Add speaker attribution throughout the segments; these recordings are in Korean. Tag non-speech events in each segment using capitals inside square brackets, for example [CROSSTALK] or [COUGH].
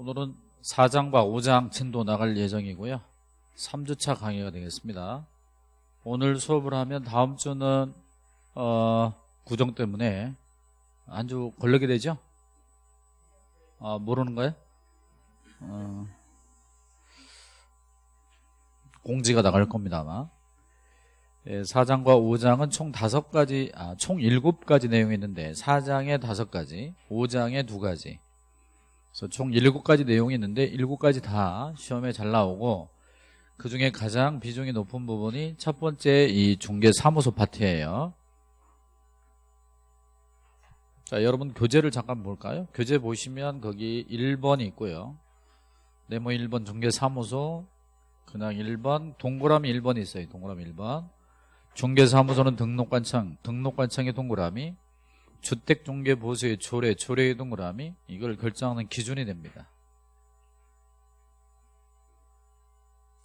Speaker 1: 오늘은 4장과 5장 진도 나갈 예정이고요 3주차 강의가 되겠습니다 오늘 수업을 하면 다음 주는 어, 구정 때문에 한 주 걸리게 되죠? 아, 모르는 거예요? 어, 공지가 나갈 겁니다 아마 예, 4장과 5장은 총 5가지 아, 총 7가지 내용이 있는데 4장에 5가지 5장에 2가지 그래서 총 7가지 내용이 있는데 7가지 다 시험에 잘 나오고 그중에 가장 비중이 높은 부분이 첫 번째 이 중개사무소 파트예요. 자 여러분 교재를 잠깐 볼까요? 교재 보시면 거기 1번이 있고요. 네모 1번 중개사무소 그냥 1번 동그라미 1번이 있어요 동그라미 1번. 중개사무소는 등록관청 등록관청의 동그라미 주택중개보수의 조례 조례의 동그라미 이걸 결정하는 기준이 됩니다.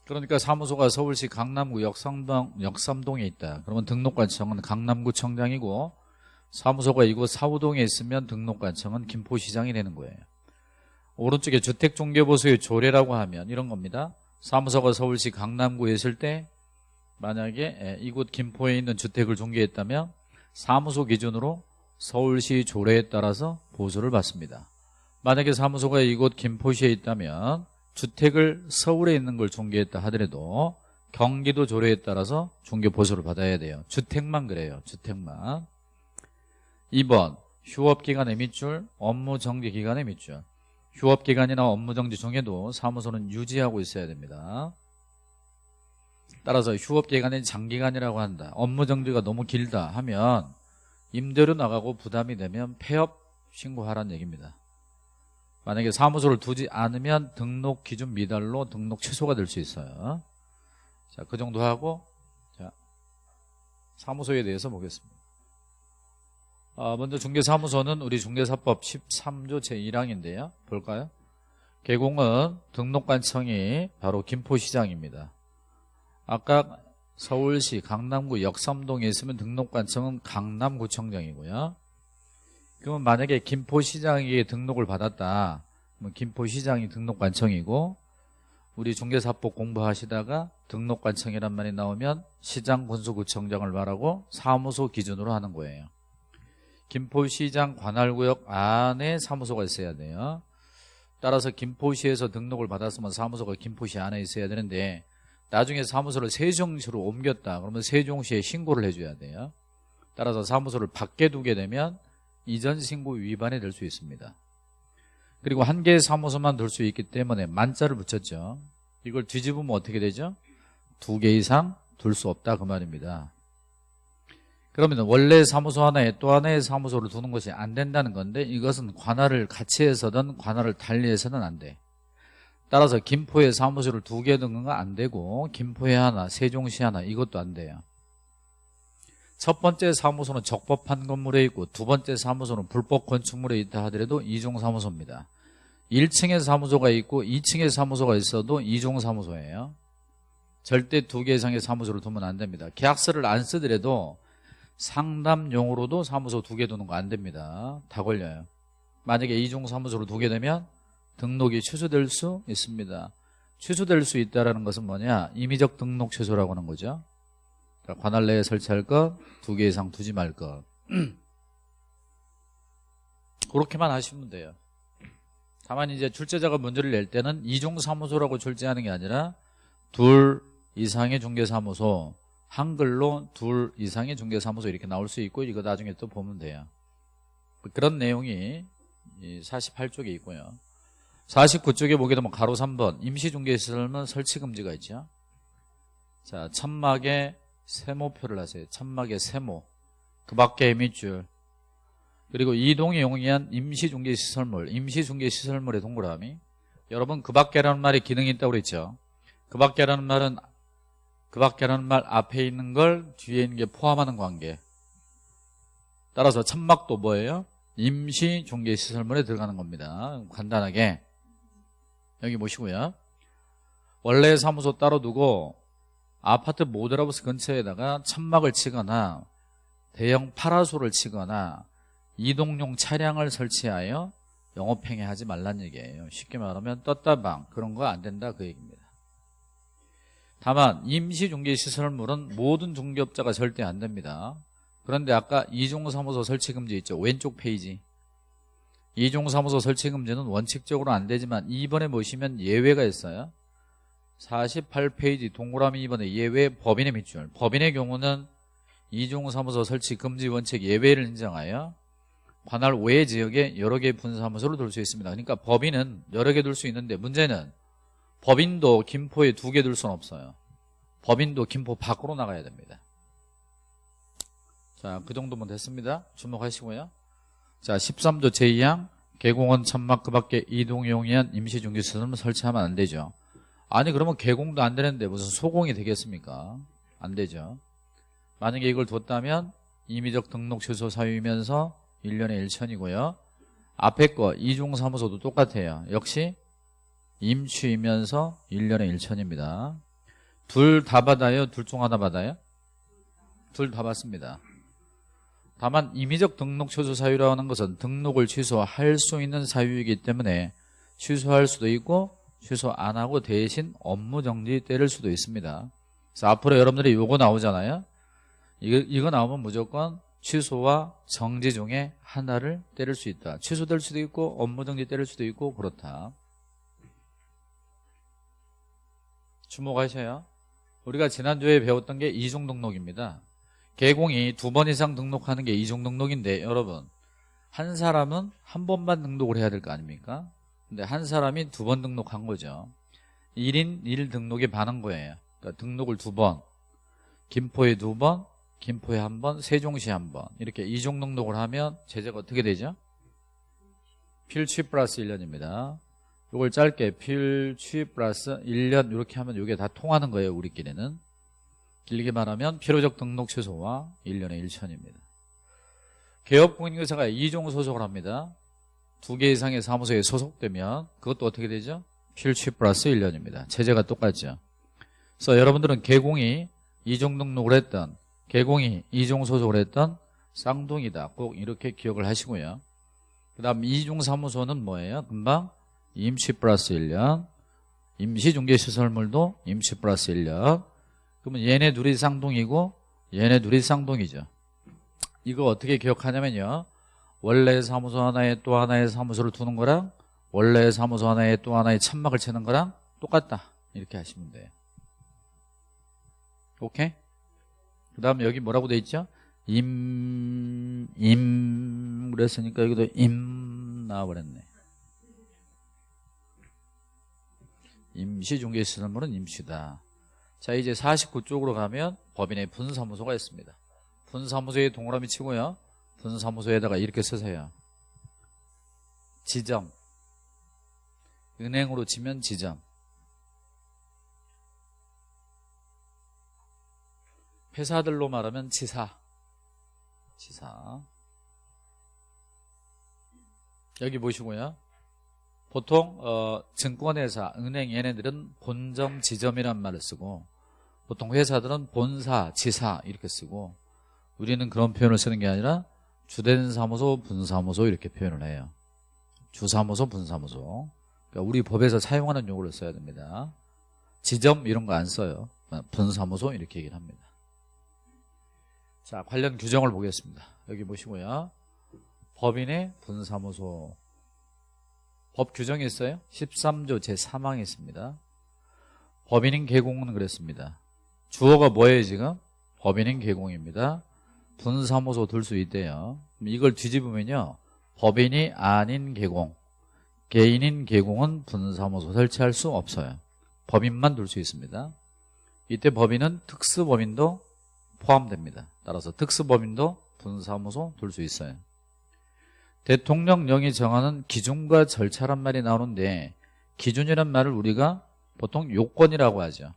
Speaker 1: 그러니까 사무소가 서울시 강남구 역삼동, 역삼동에 있다. 그러면 등록관청은 강남구청장이고 사무소가 이곳 사우동에 있으면 등록관청은 김포시장이 되는 거예요. 오른쪽에 주택중개보수의 조례라고 하면 이런 겁니다. 사무소가 서울시 강남구에 있을 때 만약에 이곳 김포에 있는 주택을 중개했다면 사무소 기준으로 서울시 조례에 따라서 보수를 받습니다. 만약에 사무소가 이곳 김포시에 있다면 주택을 서울에 있는 걸 중개했다 하더라도 경기도 조례에 따라서 중개 보수를 받아야 돼요. 주택만 그래요. 주택만. 2번 휴업기간의 밑줄 업무정지기간의 밑줄. 휴업기간이나 업무정지 중에도 사무소는 유지하고 있어야 됩니다. 따라서 휴업기간이 장기간이라고 한다. 업무정지가 너무 길다 하면 임대료 나가고 부담이 되면 폐업 신고하라는 얘기입니다. 만약에 사무소를 두지 않으면 등록 기준 미달로 등록 취소가 될 수 있어요. 자, 그 정도 하고 자, 사무소에 대해서 보겠습니다. 아, 먼저 중개사무소는 우리 중개사법 13조 제1항인데요. 볼까요? 개공은 등록관청이 바로 김포시장입니다. 아까 서울시 강남구 역삼동에 있으면 등록관청은 강남구청장이고요. 그러면 만약에 김포시장에게 등록을 받았다. 그러면 김포시장이 등록관청이고 우리 중개사법 공부하시다가 등록관청이란 말이 나오면 시장군수구청장을 말하고 사무소 기준으로 하는 거예요. 김포시장 관할구역 안에 사무소가 있어야 돼요. 따라서 김포시에서 등록을 받았으면 사무소가 김포시 안에 있어야 되는데 나중에 사무소를 세종시로 옮겼다. 그러면 세종시에 신고를 해줘야 돼요. 따라서 사무소를 밖에 두게 되면 이전 신고 위반이 될 수 있습니다. 그리고 한 개의 사무소만 둘 수 있기 때문에 만자를 붙였죠. 이걸 뒤집으면 어떻게 되죠? 두 개 이상 둘 수 없다 그 말입니다. 그러면 원래 사무소 하나에 또 하나의 사무소를 두는 것이 안 된다는 건데 이것은 관할을 같이 해서든 관할을 달리 해서는 안 돼 따라서 김포에 사무소를 두 개 두는 건 안 되고 김포에 하나 세종시 하나 이것도 안 돼요. 첫 번째 사무소는 적법한 건물에 있고 두 번째 사무소는 불법 건축물에 있다 하더라도 이중 사무소입니다. 1층에 사무소가 있고 2층에 사무소가 있어도 이중 사무소예요. 절대 두 개 이상의 사무소를 두면 안 됩니다. 계약서를 안 쓰더라도 상담용으로도 사무소 두 개 두는 거 안 됩니다. 다 걸려요. 만약에 이중 사무소를 두게 되면 등록이 취소될 수 있습니다. 취소될 수 있다는 것은 뭐냐? 임의적 등록 취소라고 하는 거죠. 관할 내에 설치할 것 두 개 이상 두지 말 것 [CLEARS THROAT] 그렇게만 하시면 돼요. 다만 이제 출제자가 문제를 낼 때는 이중 사무소라고 출제하는 게 아니라 둘 이상의 중개사무소 한글로 둘 이상의 중개사무소 이렇게 나올 수 있고 이거 나중에 또 보면 돼요. 그런 내용이 48쪽에 있고요 49쪽에 보게 되면 가로 3번 임시중개시설은 설치금지가 있죠. 자 천막에 세모표를 하세요. 천막에 세모. 그 밖에 밑줄. 그리고 이동이 용이한 임시중개시설물 임시중개시설물의 동그라미. 여러분 그 밖에라는 말이 기능이 있다고 그랬죠. 그 밖에라는 말은 그 밖에라는 말 앞에 있는 걸 뒤에 있는 게 포함하는 관계. 따라서 천막도 뭐예요? 임시중개시설물에 들어가는 겁니다. 간단하게 여기 보시고요 원래 사무소 따로 두고 아파트 모델하우스 근처에다가 천막을 치거나 대형 파라솔을 치거나 이동용 차량을 설치하여 영업행위 하지 말란 얘기예요. 쉽게 말하면 떴다방 그런 거 안 된다 그 얘기입니다. 다만 임시중개시설물은 모든 중개업자가 절대 안 됩니다. 그런데 아까 이종사무소 설치금지 있죠. 왼쪽 페이지. 이종사무소 설치 금지는 원칙적으로 안 되지만 2번에 보시면 예외가 있어요. 48페이지 동그라미 2번에 예외 법인의 밑줄. 법인의 경우는 이종사무소 설치 금지 원칙 예외를 인정하여 관할 외 지역에 여러 개의 분사무소를 둘 수 있습니다. 그러니까 법인은 여러 개 둘 수 있는데 문제는 법인도 김포에 두 개 둘 수는 없어요. 법인도 김포 밖으로 나가야 됩니다. 자, 그 정도면 됐습니다. 주목하시고요. 자, 13조 제2항 개공원 천막 그 밖에 이동용이한 임시중개시설을 설치하면 안 되죠. 아니 그러면 개공도 안 되는데 무슨 소공이 되겠습니까? 안 되죠. 만약에 이걸 뒀다면 임의적 등록 취소 사유이면서 1년에 1천이고요. 앞에 거 이중사무소도 똑같아요. 역시 임취이면서 1년에 1천입니다. 둘 다 받아요? 둘 중 하나 받아요? 둘 다 받습니다. 다만 임의적 등록 취소 사유라는 것은 등록을 취소할 수 있는 사유이기 때문에 취소할 수도 있고 취소 안 하고 대신 업무 정지 때릴 수도 있습니다. 그래서 앞으로 여러분들이 요거 나오잖아요. 이거, 이거 나오면 무조건 취소와 정지 중에 하나를 때릴 수 있다. 취소될 수도 있고 업무 정지 때릴 수도 있고 그렇다. 주목하셔요. 우리가 지난주에 배웠던 게 이중 등록입니다. 개공이 두 번 이상 등록하는 게 이중 등록인데 여러분 한 사람은 한 번만 등록을 해야 될 거 아닙니까? 근데 한 사람이 두 번 등록한 거죠. 1인 1 등록에 반한 거예요. 그러니까 등록을 두 번, 김포에 두 번, 김포에 한 번, 세종시에 한 번. 이렇게 이종 등록을 하면 제재가 어떻게 되죠? 필취 플러스 1년입니다. 이걸 짧게 필취 플러스 1년 이렇게 하면 이게 다 통하는 거예요. 우리끼리는. 길게 말하면 필요적 등록 취소와 1년에 1천입니다. 개업공인회사가 이종 소속을 합니다. 두 개 이상의 사무소에 소속되면 그것도 어떻게 되죠? 필취 플러스 1년입니다. 체제가 똑같죠. 그래서 여러분들은 개공이 이종 등록을 했던 개공이 이종 소속을 했던 쌍둥이다. 꼭 이렇게 기억을 하시고요. 그 다음 이종 사무소는 뭐예요? 금방 임시 플러스 1년 임시중개시설물도 임시 플러스 1년 그러면 얘네 둘이 쌍둥이고 얘네 둘이 쌍둥이죠. 이거 어떻게 기억하냐면요. 원래 사무소 하나에 또 하나의 사무소를 두는 거랑 원래 사무소 하나에 또 하나의 천막을 치는 거랑 똑같다. 이렇게 하시면 돼요. 오케이? 그 다음에 여기 뭐라고 돼 있죠? 임, 임, 그랬으니까 여기도 임 나와버렸네. 임시 중개시설물은 임시다. 자 이제 49쪽으로 가면 법인의 분사무소가 있습니다. 분사무소에 동그라미 치고요. 분사무소에다가 이렇게 쓰세요. 지점. 은행으로 치면 지점. 회사들로 말하면 지사. 지사. 여기 보시고요. 보통 어, 증권회사, 은행 얘네들은 본점, 지점이란 말을 쓰고 보통 회사들은 본사, 지사 이렇게 쓰고 우리는 그런 표현을 쓰는 게 아니라 주된 사무소, 분사무소 이렇게 표현을 해요. 주사무소, 분사무소. 그러니까 우리 법에서 사용하는 용어를 써야 됩니다. 지점 이런 거 안 써요. 분사무소 이렇게 얘기를 합니다. 자, 관련 규정을 보겠습니다. 여기 보시고요. 법인의 분사무소 법 규정이 있어요. 13조 제3항에 있습니다. 법인인 개공은 그랬습니다. 주어가 뭐예요 지금? 법인인 개공입니다. 분사무소 둘 수 있대요. 이걸 뒤집으면요. 법인이 아닌 개공, 개인인 개공은 분사무소 설치할 수 없어요. 법인만 둘 수 있습니다. 이때 법인은 특수법인도 포함됩니다. 따라서 특수법인도 분사무소 둘 수 있어요. 대통령령이 정하는 기준과 절차란 말이 나오는데 기준이란 말을 우리가 보통 요건이라고 하죠.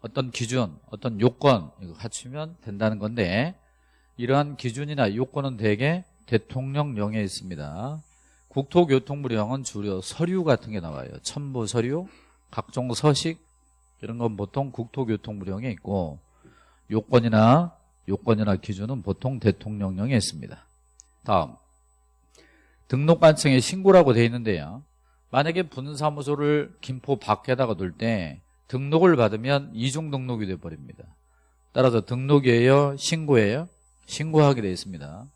Speaker 1: 어떤 기준, 어떤 요건 이거 갖추면 된다는 건데 이러한 기준이나 요건은 대개 대통령령에 있습니다. 국토교통부령은 주로 서류 같은 게 나와요. 첨부 서류, 각종 서식 이런 건 보통 국토교통부령에 있고 요건이나 요건이나 기준은 보통 대통령령에 있습니다. 다음 등록관청에 신고라고 돼 있는데요. 만약에 분사무소를 김포 밖에다가 둘 때 등록을 받으면 이중 등록이 돼버립니다. 따라서 등록이에요? 신고예요? 신고하게 돼 있습니다.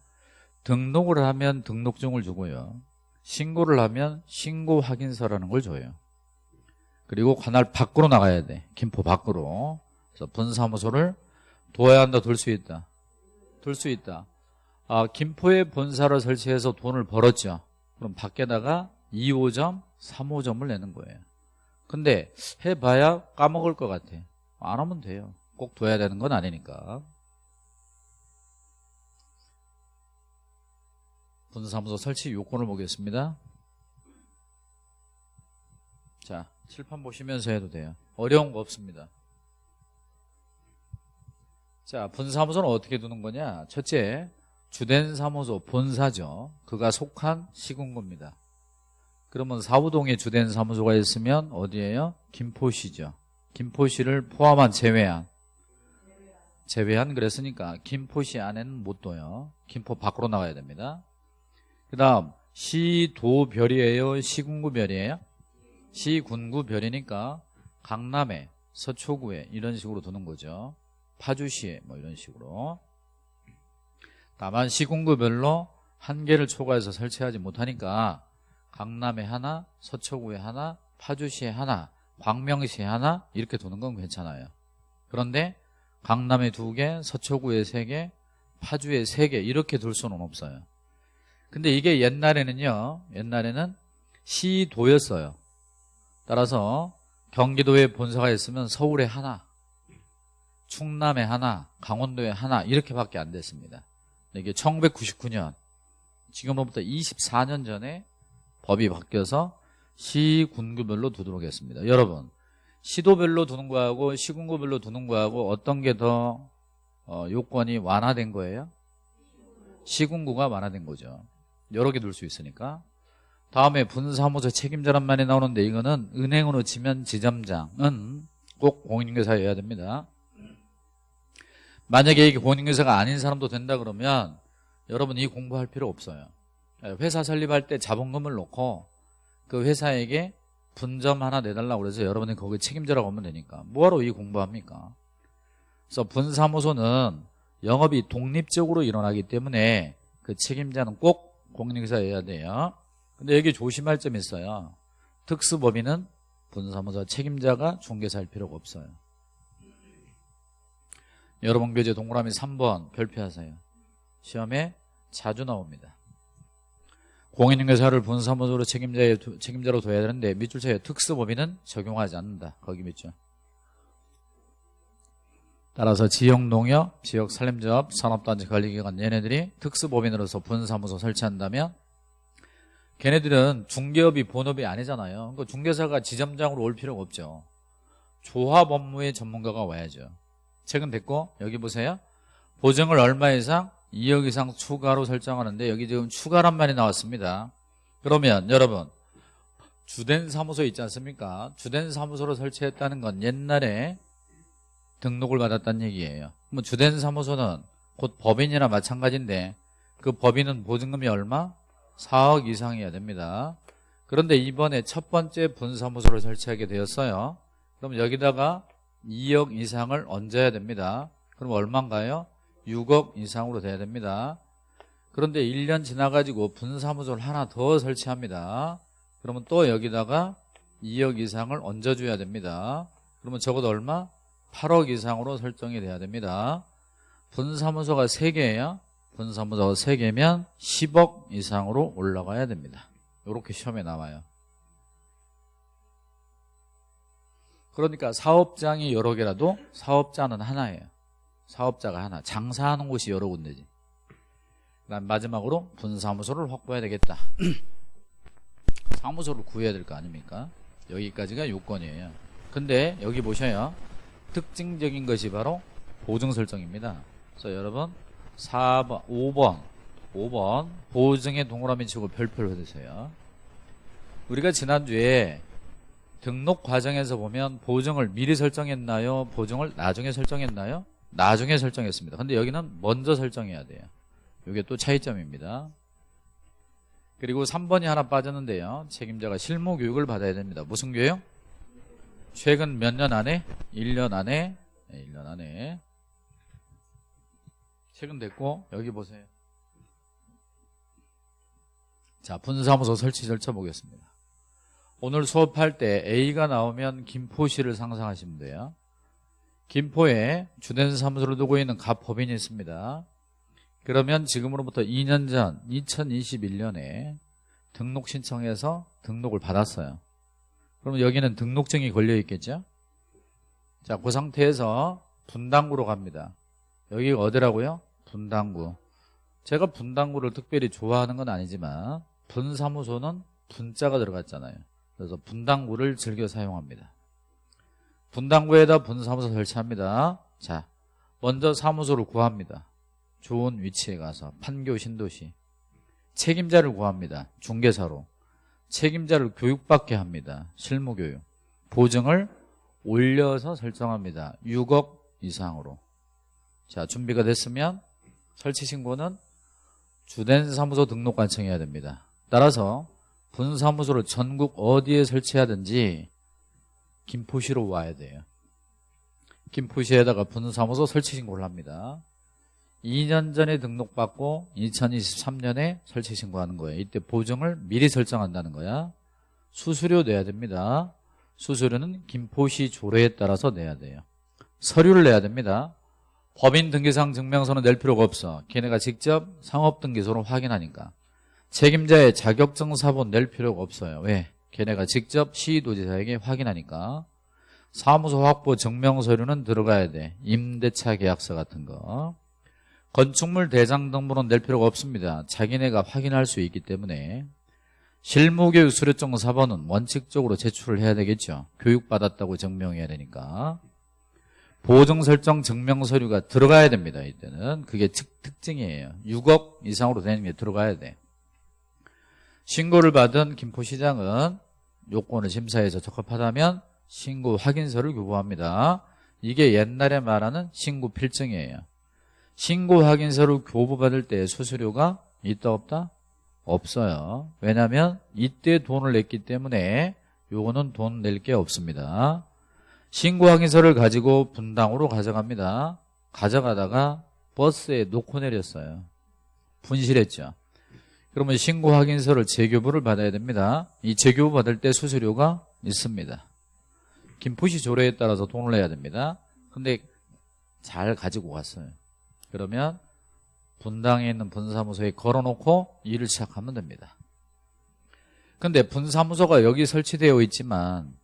Speaker 1: 등록을 하면 등록증을 주고요. 신고를 하면 신고 확인서라는 걸 줘요. 그리고 관할 밖으로 나가야 돼. 김포 밖으로. 그래서 분사무소를 둬야 한다, 둘 수 있다. 둘 수 있다. 아, 김포에 본사를 설치해서 돈을 벌었죠. 그럼 밖에다가 2호점, 3호점을 내는 거예요. 근데 해봐야 까먹을 것 같아. 안 하면 돼요. 꼭 둬야 되는 건 아니니까. 분사무소 설치 요건을 보겠습니다. 자, 칠판 보시면서 해도 돼요. 어려운 거 없습니다. 자, 분사무소는 어떻게 두는 거냐? 첫째, 주된 사무소 본사죠. 그가 속한 시군구입니다. 그러면 사우동에 주된 사무소가 있으면 어디예요? 김포시죠. 김포시를 포함한 제외한 제외한 그랬으니까 김포시 안에는 못 둬요. 김포 밖으로 나가야 됩니다. 그 다음 시도별이에요? 시군구별이에요? 시군구별이니까 강남에 서초구에 이런 식으로 두는 거죠. 파주시에 뭐 이런 식으로 다만 시군구별로 한개를 초과해서 설치하지 못하니까 강남에 하나, 서초구에 하나, 파주시에 하나, 광명시에 하나 이렇게 두는 건 괜찮아요. 그런데 강남에 두 개, 서초구에 세 개, 파주에 세 개 이렇게 둘 수는 없어요. 근데 이게 옛날에는요. 옛날에는 시도였어요. 따라서 경기도에 본사가 있으면 서울에 하나, 충남에 하나, 강원도에 하나 이렇게밖에 안 됐습니다. 이게 1999년 지금으로부터 24년 전에 법이 바뀌어서 시군구별로 두도록 했습니다. 여러분 시도별로 두는 거하고 시군구별로 두는 거하고 어떤 게더 어, 요건이 완화된 거예요? 시군구가 완화된 거죠. 여러 개 둘 수 있으니까 다음에 분사무소 책임자란 말이 나오는데 이거는 은행으로 치면 지점장은 꼭 공인중개사여야 됩니다. 만약에 이게 공인중개사가 아닌 사람도 된다 그러면 여러분 이 공부할 필요 없어요. 회사 설립할 때 자본금을 놓고 그 회사에게 분점 하나 내달라고 그래서 여러분이 거기 책임자라고 하면 되니까 뭐하러 이 공부합니까? 그래서 분사무소는 영업이 독립적으로 일어나기 때문에 그 책임자는 꼭 공인중개사여야 돼요. 근데 여기 조심할 점이 있어요. 특수법인은 분사무소 책임자가 중개사일 필요가 없어요. 여러분 교재 동그라미 3번 별표하세요. 시험에 자주 나옵니다. 공인중개사를 분사무소로 책임자에, 책임자로 둬야 되는데 밑줄 쳐요. 특수법인은 적용하지 않는다. 거기 밑줄. 따라서 지역농협, 지역산림조합, 산업단지 관리기관 얘네들이 특수법인으로서 분사무소 설치한다면 걔네들은 중개업이 본업이 아니잖아요. 그러니까 중개사가 지점장으로 올 필요가 없죠. 조합 업무의 전문가가 와야죠. 최근 됐고 여기 보세요. 보증을 얼마 이상? 2억 이상 추가로 설정하는데 여기 지금 추가란 말이 나왔습니다. 그러면 여러분 주된 사무소 있지 않습니까? 주된 사무소로 설치했다는 건 옛날에 등록을 받았다는 얘기예요. 그럼 주된 사무소는 곧 법인이나 마찬가지인데 그 법인은 보증금이 얼마? 4억 이상이어야 됩니다. 그런데 이번에 첫 번째 분사무소를 설치하게 되었어요. 그럼 여기다가 2억 이상을 얹어야 됩니다. 그럼 얼마인가요? 6억 이상으로 돼야 됩니다. 그런데 1년 지나가지고 분사무소를 하나 더 설치합니다. 그러면 또 여기다가 2억 이상을 얹어줘야 됩니다. 그러면 적어도 얼마? 8억 이상으로 설정이 돼야 됩니다. 분사무소가 3개예요. 분사무소가 3개면 10억 이상으로 올라가야 됩니다. 이렇게 시험에 나와요. 그러니까 사업장이 여러 개라도 사업자는 하나예요. 사업자가 하나. 장사하는 곳이 여러 군데지. 그다음 마지막으로 분사무소를 확보해야 되겠다. [CLEARS THROAT] 사무소를 구해야 될 거 아닙니까? 여기까지가 요건이에요. 근데 여기 보셔요. 특징적인 것이 바로 보증 설정입니다. 그래서 여러분 4번, 5번, 5번 보증에 동그라미 치고 별표를 해주세요. 우리가 지난주에 등록 과정에서 보면 보증을 미리 설정했나요? 보증을 나중에 설정했나요? 나중에 설정했습니다. 근데 여기는 먼저 설정해야 돼요. 이게 또 차이점입니다. 그리고 3번이 하나 빠졌는데요. 책임자가 실무 교육을 받아야 됩니다. 무슨 교육? 최근 몇 년 안에? 1년 안에? 네, 1년 안에. 최근 됐고 여기 보세요. 자, 분사무소 설치 절차 보겠습니다. 오늘 수업할 때 A가 나오면 김포시를 상상하시면 돼요. 김포에 주된 사무소를 두고 있는 갑법인이 있습니다. 그러면 지금으로부터 2년 전 2021년에 등록 신청해서 등록을 받았어요. 그러면 여기는 등록증이 걸려 있겠죠? 자, 그 상태에서 분당구로 갑니다. 여기가 어디라고요? 분당구. 제가 분당구를 특별히 좋아하는 건 아니지만 분사무소는 분자가 들어갔잖아요. 그래서 분당구를 즐겨 사용합니다. 분당구에다 분사무소 설치합니다. 자, 먼저 사무소를 구합니다. 좋은 위치에 가서 판교 신도시 책임자를 구합니다. 중개사로 책임자를 교육받게 합니다. 실무교육 보증을 올려서 설정합니다. 6억 이상으로 자 준비가 됐으면 설치 신고는 주된 사무소 등록 관청해야 됩니다. 따라서 분사무소를 전국 어디에 설치하든지 김포시로 와야 돼요. 김포시에다가 분사무소 설치 신고를 합니다. 2년 전에 등록받고 2023년에 설치 신고하는 거예요. 이때 보증을 미리 설정한다는 거야. 수수료 내야 됩니다. 수수료는 김포시 조례에 따라서 내야 돼요. 서류를 내야 됩니다. 법인 등기상 증명서는 낼 필요가 없어. 걔네가 직접 상업등기소로 확인하니까. 책임자의 자격증 사본 낼 필요가 없어요. 왜? 걔네가 직접 시도지사에게 확인하니까. 사무소 확보 증명서류는 들어가야 돼. 임대차 계약서 같은 거. 건축물 대장 등본은 낼 필요가 없습니다. 자기네가 확인할 수 있기 때문에 실무교육 수료증 4번은 원칙적으로 제출을 해야 되겠죠. 교육받았다고 증명해야 되니까. 보증 설정 증명 서류가 들어가야 됩니다. 이때는 그게 특, 증이에요 6억 이상으로 되는 게 들어가야 돼. 신고를 받은 김포시장은 요건을 심사해서 적합하다면 신고 확인서를 교부합니다. 이게 옛날에 말하는 신고 필증이에요. 신고 확인서를 교부받을 때 수수료가 있다 없다? 없어요. 왜냐하면 이때 돈을 냈기 때문에 요거는 돈 낼 게 없습니다. 신고 확인서를 가지고 분당으로 가져갑니다. 가져가다가 버스에 놓고 내렸어요. 분실했죠. 그러면 신고 확인서를 재교부를 받아야 됩니다. 이 재교부 받을 때 수수료가 있습니다. 김포시 조례에 따라서 돈을 내야 됩니다. 근데 잘 가지고 갔어요. 그러면 분당에 있는 분사무소에 걸어놓고 일을 시작하면 됩니다. 근데 분사무소가 여기 설치되어 있지만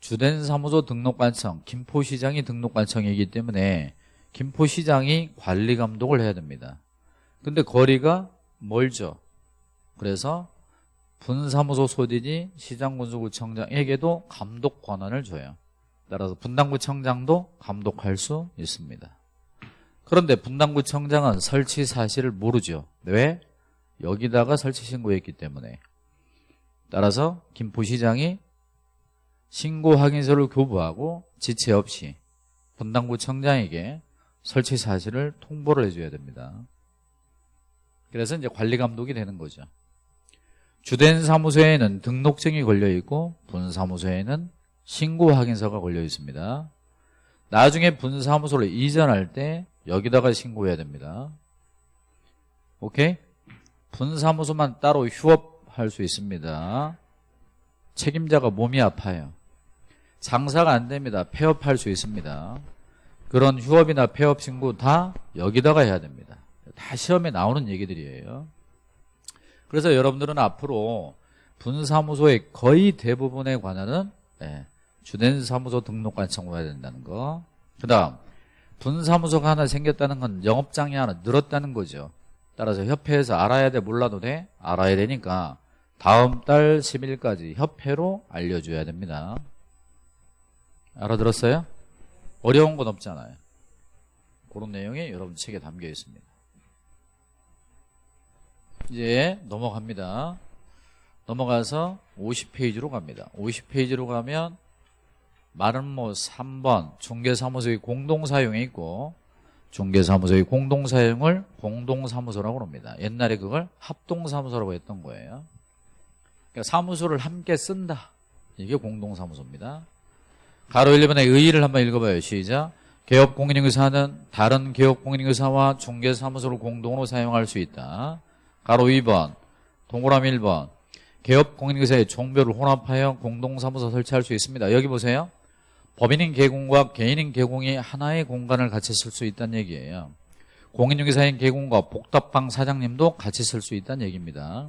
Speaker 1: 주된 사무소 등록관청, 김포시장이 등록관청이기 때문에 김포시장이 관리 감독을 해야 됩니다. 근데 거리가 멀죠. 그래서 분사무소 소진이 시장군수구청장에게도 감독 권한을 줘요. 따라서 분당구청장도 감독할 수 있습니다. 그런데 분당구청장은 설치 사실을 모르죠. 왜? 여기다가 설치 신고했기 때문에. 따라서 김포시장이 신고 확인서를 교부하고 지체 없이 분당구청장에게 설치 사실을 통보를 해줘야 됩니다. 그래서 이제 관리 감독이 되는 거죠. 주된 사무소에는 등록증이 걸려 있고 분사무소에는 신고 확인서가 걸려 있습니다. 나중에 분사무소를 이전할 때 여기다가 신고해야 됩니다. 오케이? 분사무소만 따로 휴업할 수 있습니다. 책임자가 몸이 아파요. 장사가 안 됩니다. 폐업할 수 있습니다. 그런 휴업이나 폐업 신고 다 여기다가 해야 됩니다. 다 시험에 나오는 얘기들이에요. 그래서 여러분들은 앞으로 분사무소의 거의 대부분에 관한은 네, 주된 사무소 등록관청으로 해야 된다는 거. 그 다음 분사무소가 하나 생겼다는 건 영업장이 하나 늘었다는 거죠. 따라서 협회에서 알아야 돼 몰라도 돼? 알아야 되니까 다음 달 10일까지 협회로 알려줘야 됩니다. 알아들었어요? 어려운 건 없잖아요. 그런 내용이 여러분 책에 담겨 있습니다. 이제 넘어갑니다. 넘어가서 50페이지로 갑니다. 50페이지로 가면 마름모 3번 중개사무소의 공동사용에 있고 중개사무소의 공동사용을 공동사무소라고 합니다. 옛날에 그걸 합동사무소라고 했던 거예요. 그러니까 사무소를 함께 쓴다. 이게 공동사무소입니다. 가로 1번의 의의를 한번 읽어봐요. 시작. 개업공인인회사는 다른 개업공인인회사와 중개사무소를 공동으로 사용할 수 있다. 가로 2번, 동그라미 1번. 개업 공인인회사의 종별을 혼합하여 공동사무소 설치할 수 있습니다. 여기 보세요. 법인인 개공과 개인인 개공이 하나의 공간을 같이 쓸 수 있다는 얘기예요. 공인중개사인 개공과 복답방 사장님도 같이 쓸 수 있다는 얘기입니다.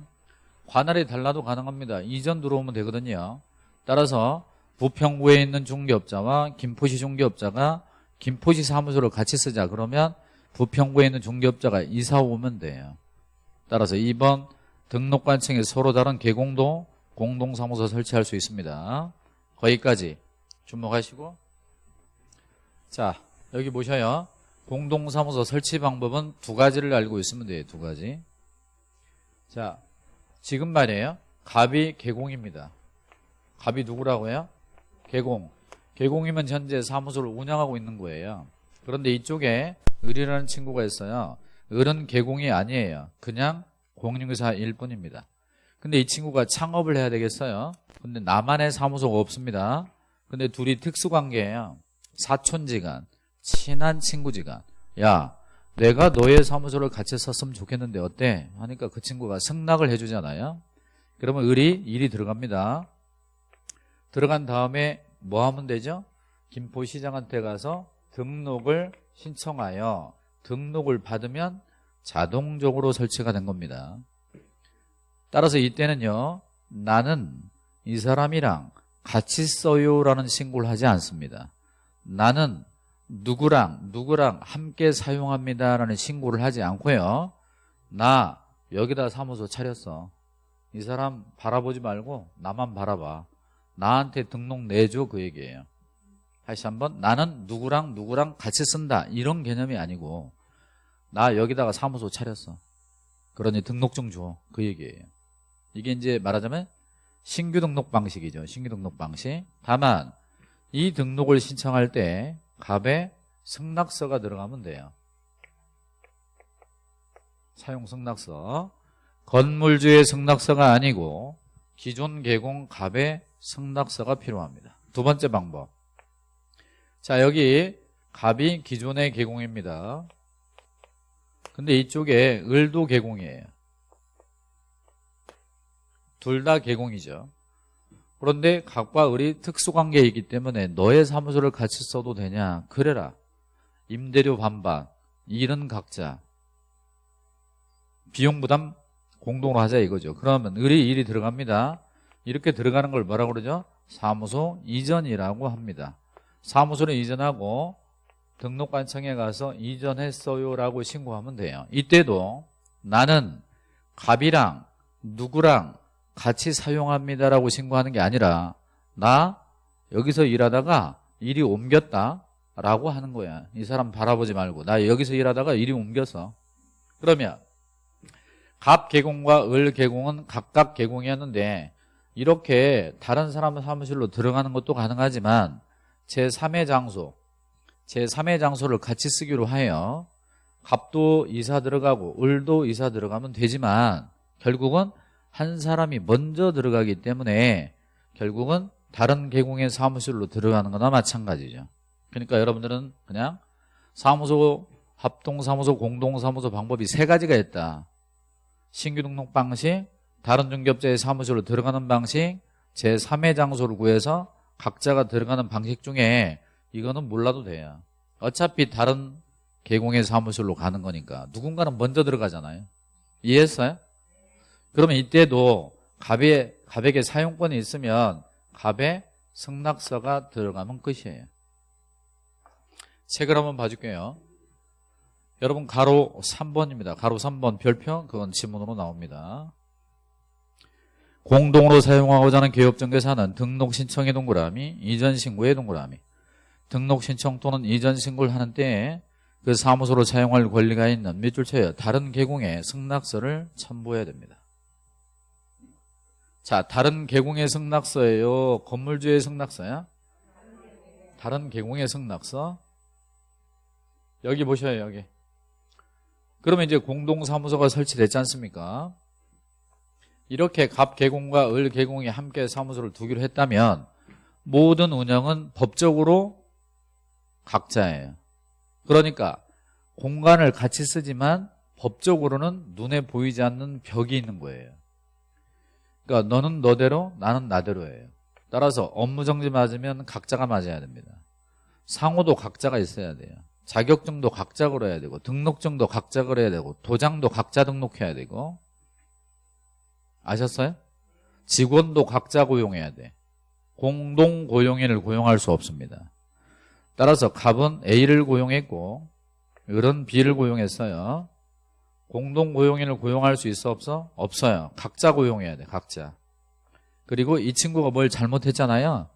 Speaker 1: 관할이 달라도 가능합니다. 이전 들어오면 되거든요. 따라서 부평구에 있는 중개업자와 김포시 중개업자가 김포시 사무소를 같이 쓰자 그러면 부평구에 있는 중개업자가 이사 오면 돼요. 따라서 2번 등록관청에 서로 다른 개공도 공동사무소 설치할 수 있습니다. 거기까지 주목하시고 자 여기 보셔요. 공동사무소 설치 방법은 두 가지를 알고 있으면 돼요. 두 가지. 자 지금 말이에요. 갑이 개공입니다. 갑이 누구라고요? 개공. 개공이면 현재 사무소를 운영하고 있는 거예요. 그런데 이쪽에 을이라는 친구가 있어요. 을은 개공이 아니에요. 그냥 공인중개사일 뿐입니다. 근데 이 친구가 창업을 해야 되겠어요. 근데 나만의 사무소가 없습니다. 근데 둘이 특수관계예요. 사촌지간, 친한 친구지간. 야, 내가 너의 사무소를 같이 썼으면 좋겠는데 어때? 하니까 그 친구가 승낙을 해주잖아요. 그러면 을이 일이 들어갑니다. 들어간 다음에 뭐 하면 되죠? 김포시장한테 가서 등록을 신청하여 등록을 받으면 자동적으로 설치가 된 겁니다. 따라서 이때는요. 나는 이 사람이랑 같이 써요 라는 신고를 하지 않습니다. 나는 누구랑 누구랑 함께 사용합니다 라는 신고를 하지 않고요. 나 여기다 사무소 차렸어. 이 사람 바라보지 말고 나만 바라봐. 나한테 등록 내줘 그 얘기예요. 다시 한번 나는 누구랑 누구랑 같이 쓴다 이런 개념이 아니고 나 여기다가 사무소 차렸어. 그러니 등록증 줘 그 얘기예요. 이게 이제 말하자면 신규 등록 방식이죠. 신규 등록 방식. 다만 이 등록을 신청할 때 갑에 승낙서가 들어가면 돼요. 사용 승낙서. 건물주의 승낙서가 아니고 기존 개공 갑의 승낙서가 필요합니다. 두 번째 방법. 자, 여기 갑이 기존의 개공입니다. 근데 이쪽에 을도 개공이에요. 둘 다 개공이죠. 그런데 각과 을이 특수관계이기 때문에 너의 사무소를 같이 써도 되냐? 그래라. 임대료 반반, 일은 각자. 비용 부담 공동으로 하자 이거죠. 그러면 을이 일이 들어갑니다. 이렇게 들어가는 걸 뭐라고 그러죠? 사무소 이전이라고 합니다. 사무소를 이전하고 등록관청에 가서 이전했어요라고 신고하면 돼요. 이때도 나는 갑이랑 누구랑 같이 사용합니다라고 신고하는 게 아니라 나 여기서 일하다가 일이 옮겼다 라고 하는 거야. 이 사람 바라보지 말고 나 여기서 일하다가 일이 옮겼어. 그러면 갑 개공과 을 개공은 각각 개공이었는데 이렇게 다른 사람 사무실로 들어가는 것도 가능하지만 제3의 장소, 제3의 장소를 같이 쓰기로 하여 갑도 이사 들어가고 을도 이사 들어가면 되지만 결국은 한 사람이 먼저 들어가기 때문에 결국은 다른 개공의 사무실로 들어가는 거나 마찬가지죠. 그러니까 여러분들은 그냥 사무소, 합동사무소, 공동사무소 방법이 세 가지가 있다. 신규 등록 방식, 다른 중개업자의 사무실로 들어가는 방식, 제3의 장소를 구해서 각자가 들어가는 방식 중에 이거는 몰라도 돼요. 어차피 다른 개공의 사무실로 가는 거니까 누군가는 먼저 들어가잖아요. 이해했어요? 그러면 이때도 갑의, 갑에게 사용권이 있으면 갑의 승낙서가 들어가면 끝이에요. 책을 한번 봐줄게요. 여러분 가로 3번입니다. 가로 3번 별표 그건 지문으로 나옵니다. 공동으로 사용하고자 하는 개업정개사는 등록 신청의 동그라미, 이전 신고의 동그라미. 등록 신청 또는 이전 신고를 하는 때에 그 사무소로 사용할 권리가 있는 밑줄 쳐요. 다른 개공의 승낙서를 첨부해야 됩니다. 자, 다른 개공의 승낙서예요. 건물주의 승낙서야? 다른 개공의 승낙서? 여기 보셔요 여기 그러면 이제 공동사무소가 설치됐지 않습니까 이렇게 갑 개공과 을 개공이 함께 사무소를 두기로 했다면 모든 운영은 법적으로 각자예요. 그러니까 공간을 같이 쓰지만 법적으로는 눈에 보이지 않는 벽이 있는 거예요. 그러니까 너는 너대로 나는 나대로예요. 따라서 업무 정지 맞으면 각자가 맞아야 됩니다. 상호도 각자가 있어야 돼요. 자격증도 각자 걸어야 되고 등록증도 각자 걸어야 되고 도장도 각자 등록해야 되고 아셨어요? 직원도 각자 고용해야 돼. 공동 고용인을 고용할 수 없습니다. 따라서 갑은 A를 고용했고 을은 B를 고용했어요. 공동 고용인을 고용할 수 있어 없어? 없어요. 각자 고용해야 돼 각자. 그리고 이 친구가 뭘 잘못했잖아요.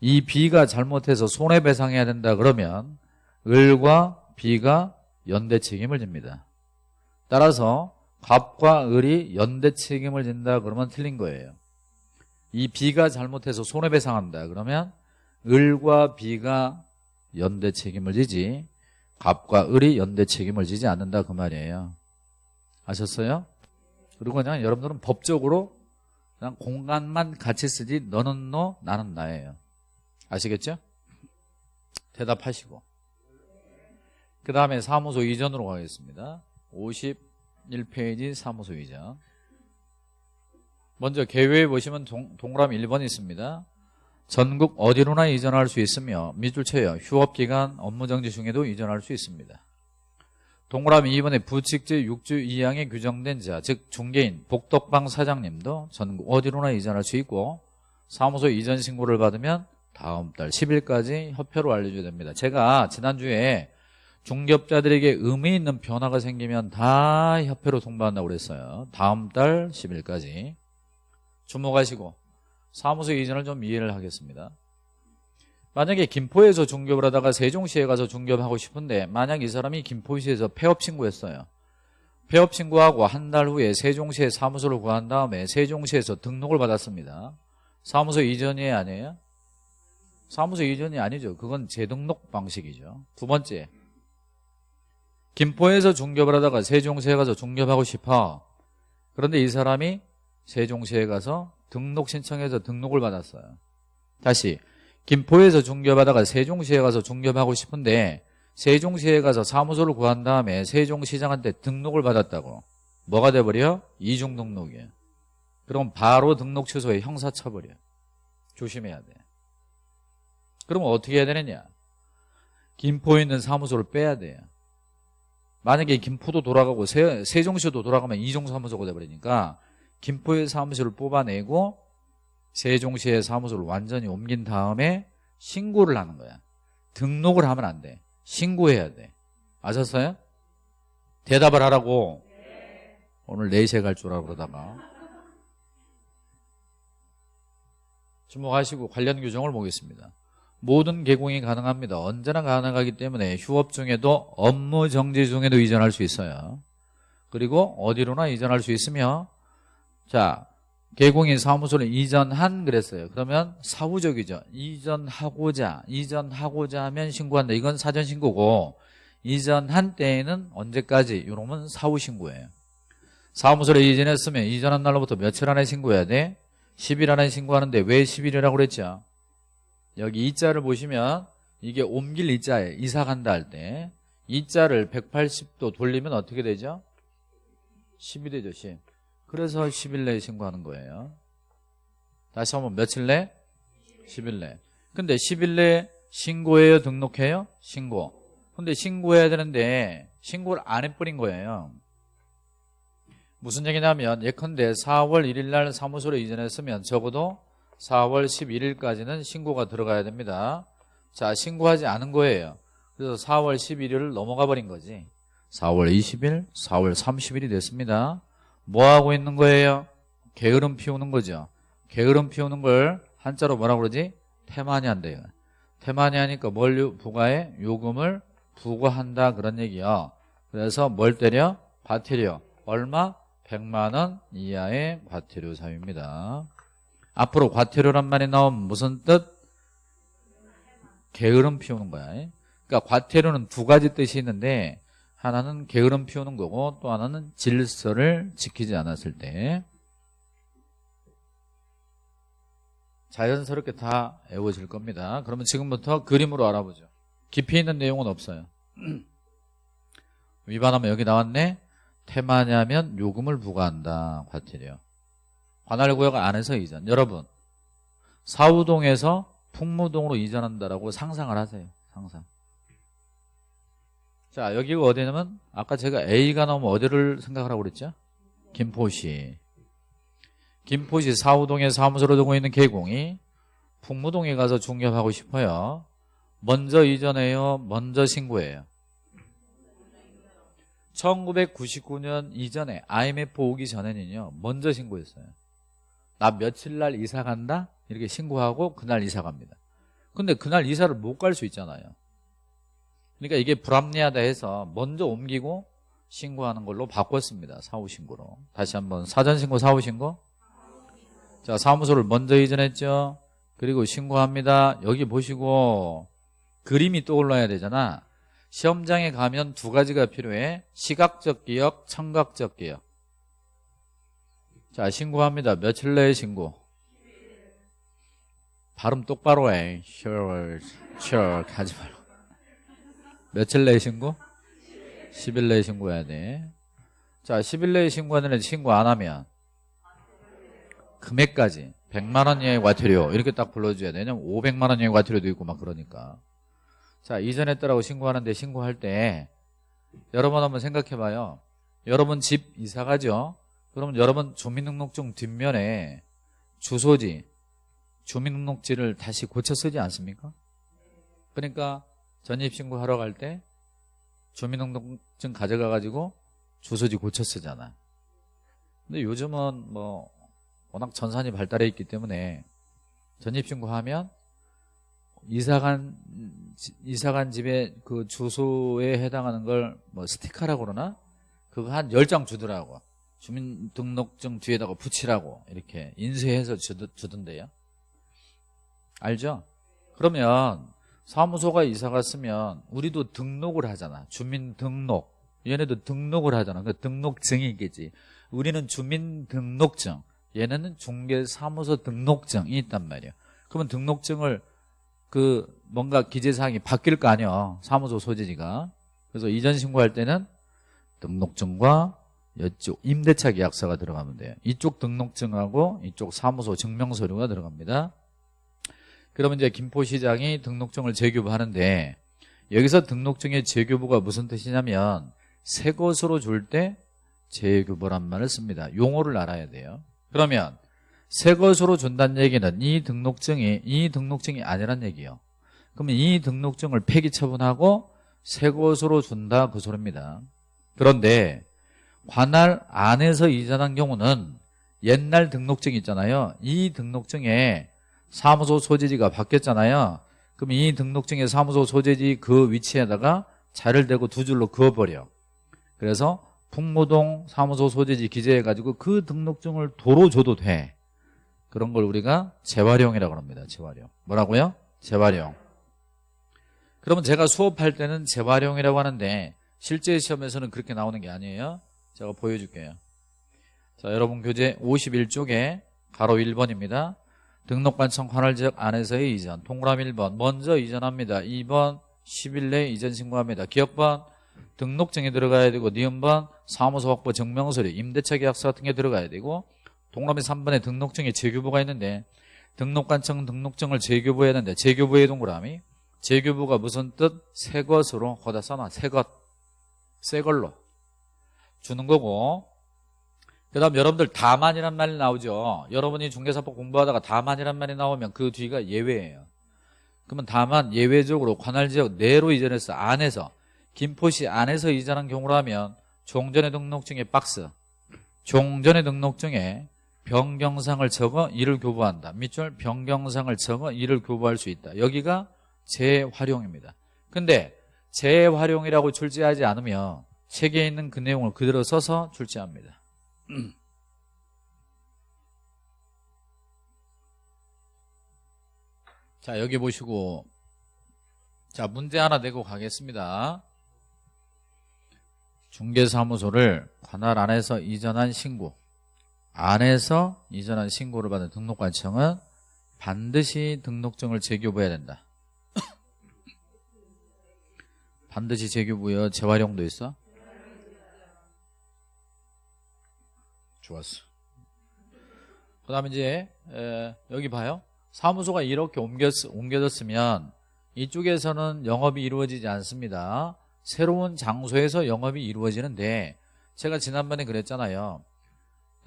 Speaker 1: 이 B가 잘못해서 손해배상해야 된다 그러면 을과 B가 연대 책임을 집니다. 따라서 갑과 을이 연대 책임을 진다 그러면 틀린 거예요. 이 B가 잘못해서 손해배상한다 그러면 을과 B가 연대 책임을 지지 갑과 을이 연대 책임을 지지 않는다 그 말이에요. 아셨어요? 그리고 그냥 여러분들은 법적으로 그냥 공간만 같이 쓰지 너는 너 나는 나예요. 아시겠죠? 대답하시고. 그 다음에 사무소 이전으로 가겠습니다 51페이지 사무소 이전 먼저 개요에 보시면 동, 동그라미 1번 있습니다. 전국 어디로나 이전할 수 있으며 밑줄 쳐요 휴업기간 업무정지 중에도 이전할 수 있습니다. 동그라미 2번에 부칙제 6주 2항에 규정된 자, 즉 중개인, 복덕방 사장님도 전국 어디로나 이전할 수 있고 사무소 이전 신고를 받으면 다음 달 10일까지 협회로 알려줘야 됩니다. 제가 지난주에 중개업자들에게 의미 있는 변화가 생기면 다 협회로 통보한다고 그랬어요. 다음 달 10일까지 주목하시고 사무소 이전을 좀 이해를 하겠습니다. 만약에 김포에서 중개업을 하다가 세종시에 가서 중개업하고 싶은데 만약 이 사람이 김포시에서 폐업 신고했어요. 폐업 신고하고 한 달 후에 세종시에 사무소를 구한 다음에 세종시에서 등록을 받았습니다. 사무소 이전이 아니에요? 사무소 이전이 아니죠. 그건 재등록 방식이죠. 두 번째, 김포에서 중개업을 하다가 세종시에 가서 중개업하고 싶어. 그런데 이 사람이 세종시에 가서 등록 신청해서 등록을 받았어요. 다시 김포에서 중개업하다가 세종시에 가서 중개업하고 싶은데 세종시에 가서 사무소를 구한 다음에 세종시장한테 등록을 받았다고 뭐가 돼버려? 이중 등록이에요 그럼 바로 등록 취소에 형사 처벌이에요 조심해야 돼 그럼 어떻게 해야 되느냐 김포에 있는 사무소를 빼야 돼요 만약에 김포도 돌아가고 세, 세종시도 돌아가면 이종 사무소가 돼버리니까 김포의 사무소를 뽑아내고 세종시의 사무소를 완전히 옮긴 다음에 신고를 하는 거야. 등록을 하면 안 돼. 신고해야 돼. 아셨어요? 대답을 하라고. 오늘 4시에 갈 줄 알고 그러다가. 주목하시고 관련 규정을 보겠습니다 모든 개공이 가능합니다 언제나 가능하기 때문에 휴업 중에도 업무 정지 중에도 이전할 수 있어요 그리고 어디로나 이전할 수 있으며 자 개공인 사무소를 이전한 그랬어요. 그러면 사후적이죠. 이전하고자 이전하고자 하면 신고한다. 이건 사전 신고고 이전한 때에는 언제까지? 이러면 사후 신고예요. 사무소를 이전했으면 이전한 날로부터 며칠 안에 신고해야 돼? 10일 안에 신고하는데 왜 10일이라고 그랬죠? 여기 이자를 보시면 이게 옮길 이자예요. 이사 간다 할 때. 이자를 180도 돌리면 어떻게 되죠? 10이 되죠, 10. 그래서 10일 내에 신고하는 거예요. 다시 한번 며칠 내? 10일 내. 근데 10일 내에 신고해요? 등록해요? 신고. 근데 신고해야 되는데 신고를 안 해버린 거예요. 무슨 얘기냐면 예컨대 4월 1일 날 사무소로 이전했으면 적어도 4월 11일까지는 신고가 들어가야 됩니다. 자 신고하지 않은 거예요. 그래서 4월 11일을 넘어가 버린 거지. 4월 20일, 4월 30일이 됐습니다. 뭐 하고 있는 거예요? 게으름 피우는 거죠. 게으름 피우는 걸 한자로 뭐라고 그러지? 태만이 한대요. 태만이 하니까 뭘 부과해? 요금을 부과한다 그런 얘기야. 그래서 뭘 때려? 과태료. 얼마? 100만 원 이하의 과태료 사유입니다. 앞으로 과태료란 말이 나오면 무슨 뜻? 게으름 피우는 거야. 그러니까 과태료는 두 가지 뜻이 있는데 하나는 게으름 피우는 거고 또 하나는 질서를 지키지 않았을 때 자연스럽게 다 외워질 겁니다. 그러면 지금부터 그림으로 알아보죠. 깊이 있는 내용은 없어요. [CLEARS THROAT] 위반하면 여기 나왔네. 테마냐면 요금을 부과한다. 과태료. 관할구역 안에서 이전. 여러분 사우동에서 풍무동으로 이전한다라고 상상을 하세요. 상상. 자 여기가 어디냐면 아까 제가 A가 나오면 어디를 생각하라고 그랬죠? 김포시. 김포시 사우동에 사무소를 두고 있는 개공이 풍무동에 가서 중개하고 싶어요. 먼저 이전해요. 먼저 신고해요. 1999년 이전에 IMF 오기 전에는요. 먼저 신고했어요. 나 며칠 날 이사 간다? 이렇게 신고하고 그날 이사 갑니다. 근데 그날 이사를 못 갈 수 있잖아요. 그러니까 이게 불합리하다 해서 먼저 옮기고 신고하는 걸로 바꿨습니다. 사후 신고로. 다시 한번 사전 신고 사후 신고. 자, 사무소를 먼저 이전했죠. 그리고 신고합니다. 여기 보시고 그림이 떠올라야 되잖아. 시험장에 가면 두 가지가 필요해. 시각적 기억, 청각적 기억. 자, 신고합니다. 며칠 내에 신고. 발음 똑바로 해. sure, sure, 하지 말고. 며칠 내에 신고? 10일 내에 신고해야 돼. 자, 10일 내에 신고하는 애 신고 안 하면 금액까지 100만 원 이하의 과태료 이렇게 딱 불러줘야 되냐 500만 원 이하의 과태료도 있고 막 그러니까 자 이전했다라고 신고하는데 신고할 때 여러분 한번 생각해봐요 여러분 집 이사 가죠 그러면 여러분 주민등록증 뒷면에 주소지 주민등록지를 다시 고쳐 쓰지 않습니까? 그러니까 전입신고 하러 갈 때 주민등록증 가져가 가지고 주소지 고쳐 쓰잖아. 근데 요즘은 뭐 워낙 전산이 발달해 있기 때문에 전입신고하면 이사간 이사간 집의 그 주소에 해당하는 걸 뭐 스티커라고 그러나? 그거 한 10장 주더라고 주민등록증 뒤에다가 붙이라고 이렇게 인쇄해서 주던데요. 알죠? 그러면 사무소가 이사 갔으면 우리도 등록을 하잖아. 주민등록. 얘네도 등록을 하잖아. 그 등록증이겠지. 우리는 주민등록증. 얘네는 중개사무소 등록증이 있단 말이에요 그러면 등록증을 그 뭔가 기재사항이 바뀔 거 아니야. 사무소 소재지가. 그래서 이전 신고할 때는 등록증과 이쪽 임대차 계약서가 들어가면 돼요. 이쪽 등록증하고 이쪽 사무소 증명서류가 들어갑니다. 그러면 이제 김포시장이 등록증을 재교부하는데 여기서 등록증의 재교부가 무슨 뜻이냐면 새 것으로 줄 때 재교부란 말을 씁니다. 용어를 알아야 돼요. 그러면 새 것으로 준다는 얘기는 이 등록증이 이 등록증이 아니란 얘기예요. 그러면 이 등록증을 폐기 처분하고 새 것으로 준다 그 소리입니다. 그런데 관할 안에서 이전한 경우는 옛날 등록증 있잖아요. 이 등록증에 사무소 소재지가 바뀌었잖아요. 그럼 이 등록증의 사무소 소재지 그 위치에다가 자를 대고 두 줄로 그어버려. 그래서 풍무동 사무소 소재지 기재해가지고 그 등록증을 도로 줘도 돼. 그런 걸 우리가 재활용이라고 합니다. 재활용. 뭐라고요? 재활용. 그러면 제가 수업할 때는 재활용이라고 하는데 실제 시험에서는 그렇게 나오는 게 아니에요 제가 보여줄게요. 자 여러분 교재 51쪽에 가로 1번입니다. 등록관청 관할지역 안에서의 이전 동그라미 1번 먼저 이전합니다. 2번 10일 내에 이전 신고합니다. 기억번 등록증에 들어가야 되고 니은번 사무소 확보 증명서류 임대차 계약서 같은 게 들어가야 되고 동그라미 3번에 등록증에 재교부가 있는데 등록관청 등록증을 재교부해야 되는데 재교부의 동그라미 재교부가 무슨 뜻? 새 것으로 거다 써놔. 새것. 새 걸로 주는 거고. 그 다음 여러분들 다만이란 말이 나오죠. 여러분이 중개사법 공부하다가 다만이란 말이 나오면 그 뒤가 예외예요. 그러면 다만 예외적으로 관할지역 내로 이전해서 안에서 김포시 안에서 이전한 경우라면 종전의 등록증의 박스 종전의 등록증에 변경상을 적어 이를 교부한다. 밑줄 변경상을 적어 이를 교부할 수 있다. 여기가 재활용입니다. 근데 재활용이라고 출제하지 않으면 책에 있는 그 내용을 그대로 써서 출제합니다. [CLEARS THROAT] 자 여기 보시고. 자 문제 하나 내고 가겠습니다. 중개사무소를 관할 안에서 이전한 신고 안에서 이전한 신고를 받은 등록관청은 반드시 등록증을 재교부해야 된다. [CLEARS THROAT] 반드시 재교부여 재활용도 있어? 좋았어. 그 다음에 이제 에, 여기 봐요. 사무소가 이렇게 옮겼, 옮겨졌으면 이쪽에서는 영업이 이루어지지 않습니다. 새로운 장소에서 영업이 이루어지는데 제가 지난번에 그랬잖아요.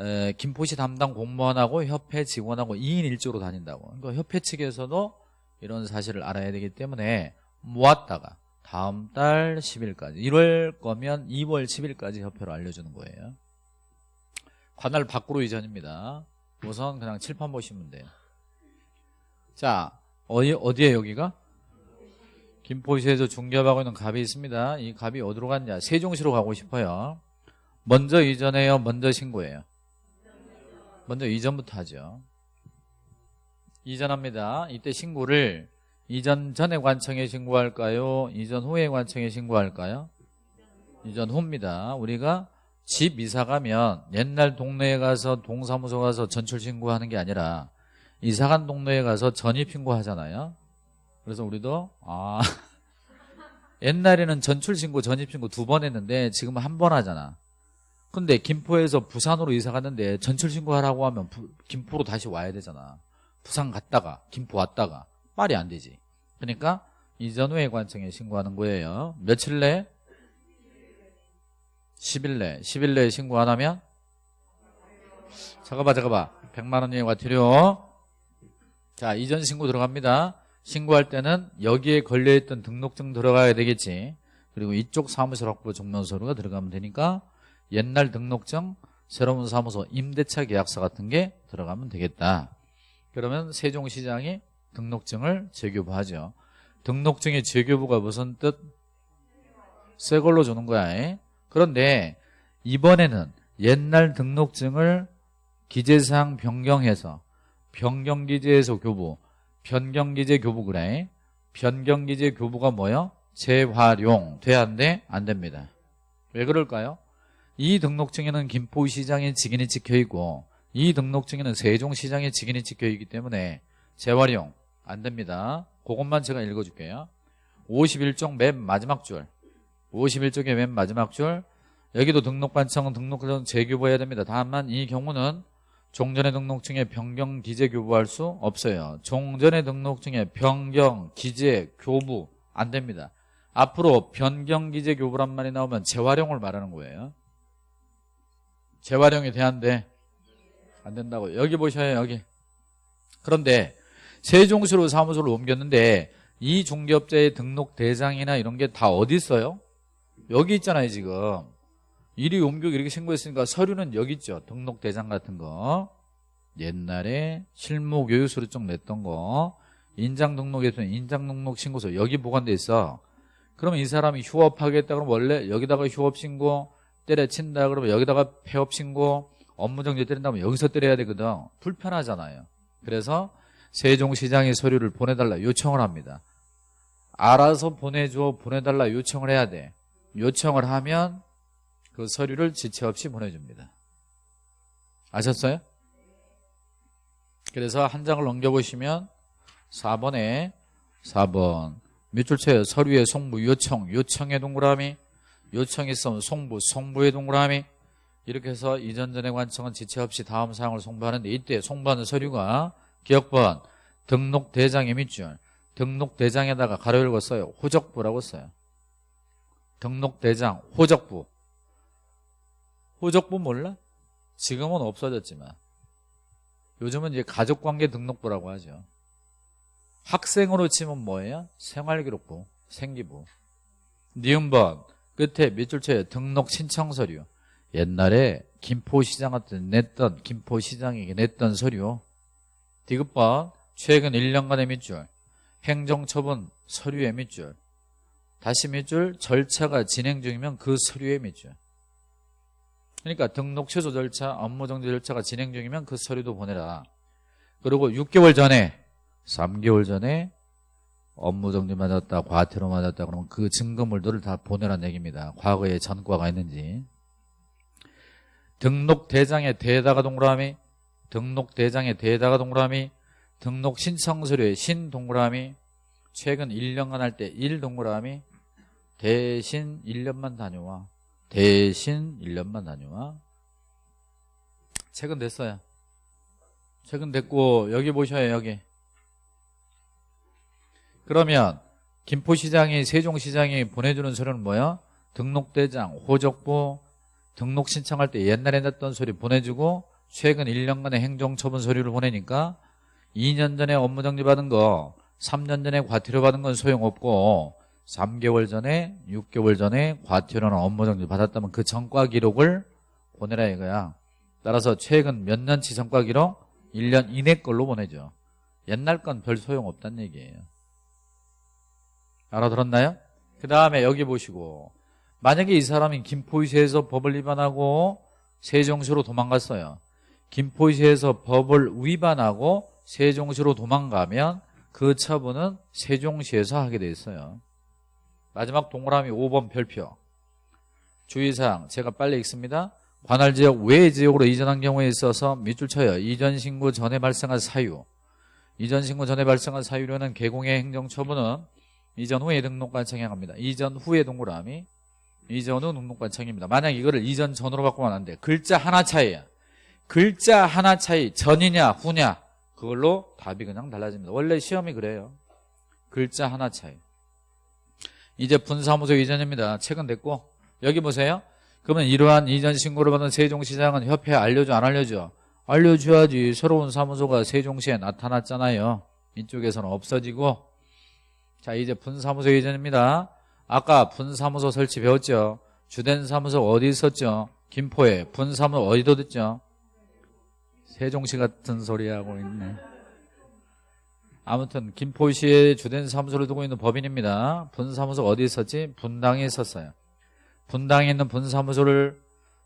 Speaker 1: 에, 김포시 담당 공무원하고 협회 직원하고 2인 1조로 다닌다고. 그러니까 협회 측에서도 이런 사실을 알아야 되기 때문에 모았다가 다음 달 10일까지 이럴 거면 2월 10일까지 협회로 알려주는 거예요 관할 밖으로 이전입니다. 우선 그냥 칠판 보시면 돼요. 자 어디, 어디에 여기가? 김포시에서 중개하고 있는 갑이 있습니다. 이 갑이 어디로 갔냐? 세종시로 가고 싶어요. 먼저 이전해요? 먼저 신고해요? 먼저 이전부터 하죠. 이전합니다. 이때 신고를 이전 전에 관청에 신고할까요? 이전 후에 관청에 신고할까요? 이전 후입니다. 우리가 집 이사 가면 옛날 동네에 가서 동사무소 가서 전출 신고하는 게 아니라 이사 간 동네에 가서 전입 신고하잖아요. 그래서 우리도 아 [LAUGHS] 옛날에는 전출 신고 전입 신고 두 번 했는데 지금은 한번 하잖아. 근데 김포에서 부산으로 이사 갔는데 전출 신고하라고 하면 부, 김포로 다시 와야 되잖아. 부산 갔다가 김포 왔다가 말이 안 되지. 그러니까 이전 후에 관청에 신고하는 거예요. 며칠 내? 10일 내 10일 내에 신고 안 하면? 잠깐봐 잠깐봐 100만 원 이하 과태료 자 이전 신고 들어갑니다. 신고할 때는 여기에 걸려있던 등록증 들어가야 되겠지. 그리고 이쪽 사무실 확보 증명서류가 들어가면 되니까 옛날 등록증 새로운 사무소 임대차 계약서 같은 게 들어가면 되겠다. 그러면 세종시장이 등록증을 재교부하죠. 등록증의 재교부가 무슨 뜻? 새 걸로 주는 거야 그런데 이번에는 옛날 등록증을 기재사항 변경해서 변경기재에서 교부 변경기재 교부 그래. 변경기재 교부가 뭐요? 재활용. 돼야 한데 안 됩니다. 왜 그럴까요? 이 등록증에는 김포시장의 직인이 찍혀있고 이 등록증에는 세종시장의 직인이 찍혀있기 때문에 재활용 안 됩니다. 그것만 제가 읽어줄게요. 51쪽 맨 마지막 줄 51쪽의 맨 마지막 줄. 여기도 등록반청은 등록증 재교부해야 됩니다. 다만 이 경우는 종전의 등록증에 변경 기재 교부할 수 없어요. 종전의 등록증에 변경 기재 교부 안 됩니다. 앞으로 변경 기재 교부란 말이 나오면 재활용을 말하는 거예요. 재활용이 돼안돼? 안 된다고. 여기 보셔요 여기. 그런데 세종시로 사무소를 옮겼는데 이 중개업자의 등록 대장이나 이런 게 다 어디 있어요? 여기 있잖아요 지금. 이리 옮겨 이렇게 신고했으니까 서류는 여기 있죠. 등록 대장 같은 거. 옛날에 실무 교육 서류증 냈던 거. 인장 등록했으면 인장 등록 신고서 여기 보관돼 있어. 그러면 이 사람이 휴업하겠다 그러면 원래 여기다가 휴업 신고 때려친다 그러면 여기다가 폐업 신고 업무정지 때린다면 여기서 때려야 되거든. 불편하잖아요. 그래서 세종시장에 서류를 보내달라 요청을 합니다. 알아서 보내줘 보내달라 요청을 해야 돼 요청을 하면 그 서류를 지체 없이 보내줍니다. 아셨어요? 그래서 한 장을 넘겨보시면 4번에 4번. 밑줄체 서류의 송부 요청 요청의 동그라미. 요청이 있으면 송부 송부의 동그라미. 이렇게 해서 이전 전의 관청은 지체 없이 다음 사항을 송부하는데 이때 송부하는 서류가 기억번 등록대장의 밑줄 등록대장에다가 가로 열고 써요. 호적부라고 써요 등록대장 호적부. 호적부 몰라? 지금은 없어졌지만. 요즘은 이제 가족관계 등록부라고 하죠. 학생으로 치면 뭐예요? 생활기록부, 생기부. 니은번 끝에 밑줄째 등록 신청 서류. 옛날에 김포시장한테 냈던 김포시장에게 냈던 서류. 디귿번 최근 1년간의 밑줄. 행정처분 서류의 밑줄 다시 밑줄 절차가 진행 중이면 그 서류의 밑줄 그러니까 등록 취소 절차 업무 정지 절차가 진행 중이면 그 서류도 보내라 그리고 6개월 전에 3개월 전에 업무 정지 맞았다, 과태료 맞았다 그러면 그 증거물들을 다 보내라는 얘기입니다. 과거에 전과가 있는지. 등록 대장에 대다가 동그라미, 등록 대장에 대다가 동그라미, 등록 신청 서류에 신 동그라미, 최근 1년간 할 때 1 동그라미, 대신 1년만 다녀와. 대신 1년만 다녀와. 최근 됐어요. 최근 됐고 여기 보셔요 여기. 그러면 김포시장이 세종시장이 보내주는 서류는 뭐야? 등록대장, 호적부, 등록 신청할 때 옛날에 냈던 소리 보내주고 최근 1년간의 행정처분 서류를 보내니까 2년 전에 업무정지 받은 거 3년 전에 과태료 받은 건 소용없고 3개월 전에 6개월 전에 과태료나 업무 정지 받았다면 그 전과 기록을 보내라 이거야. 따라서 최근 몇 년치 전과 기록? 1년 이내 걸로 보내죠. 옛날 건 별 소용없다는 얘기예요. 알아들었나요? 그 다음에 여기 보시고 만약에 이 사람이 김포시에서 법을 위반하고 세종시로 도망갔어요. 김포시에서 법을 위반하고 세종시로 도망가면 그 처분은 세종시에서 하게 돼 있어요 마지막 동그라미 5번 별표. 주의사항 제가 빨리 읽습니다. 관할지역 외 지역으로 이전한 경우에 있어서 밑줄 쳐요. 이전 신고 전에 발생한 사유. 이전 신고 전에 발생한 사유로는 개공의 행정처분은 이전 후에 등록관청에 합니다. 이전 후에 동그라미 이전 후 등록관청입니다. 만약 이거를 이전 전으로 바꾸면 안 돼. 글자 하나 차이야 글자 하나 차이. 전이냐 후냐. 그걸로 답이 그냥 달라집니다. 원래 시험이 그래요. 글자 하나 차이 이제 분사무소 이전입니다. 최근 됐고 여기 보세요. 그러면 이러한 이전 신고를 받은 세종시장은 협회에 알려줘 안 알려줘? 알려줘야지. 새로운 사무소가 세종시에 나타났잖아요. 이쪽에서는 없어지고 자 이제 분사무소 이전입니다. 아까 분사무소 설치 배웠죠? 주된 사무소 어디 있었죠? 김포에 분사무소 어디도 듣죠? 세종시 같은 소리 하고 있네. 아무튼 김포시에 주된 사무소를 두고 있는 법인입니다. 분사무소 어디 있었지? 분당에 있었어요. 분당에 있는 분사무소를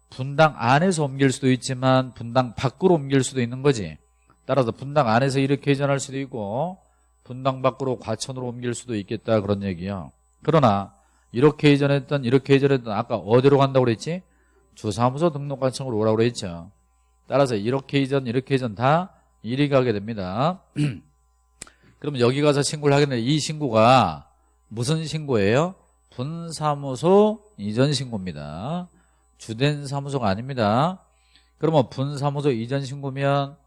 Speaker 1: 분당 안에서 옮길 수도 있지만 분당 밖으로 옮길 수도 있는 거지. 따라서 분당 안에서 이렇게 이전할 수도 있고 분당 밖으로 과천으로 옮길 수도 있겠다 그런 얘기야. 그러나 이렇게 이전했던 이렇게 이전했던 아까 어디로 간다고 그랬지? 주사무소 등록관청으로 오라고 그랬죠. 따라서 이렇게 이전 이렇게 이전 다 이리 가게 됩니다. [CLEARS THROAT] 그러면 여기 가서 신고를 하게 되는데 이 신고가 무슨 신고예요? 분사무소 이전 신고입니다. 주된 사무소가 아닙니다. 그러면 분사무소 이전 신고면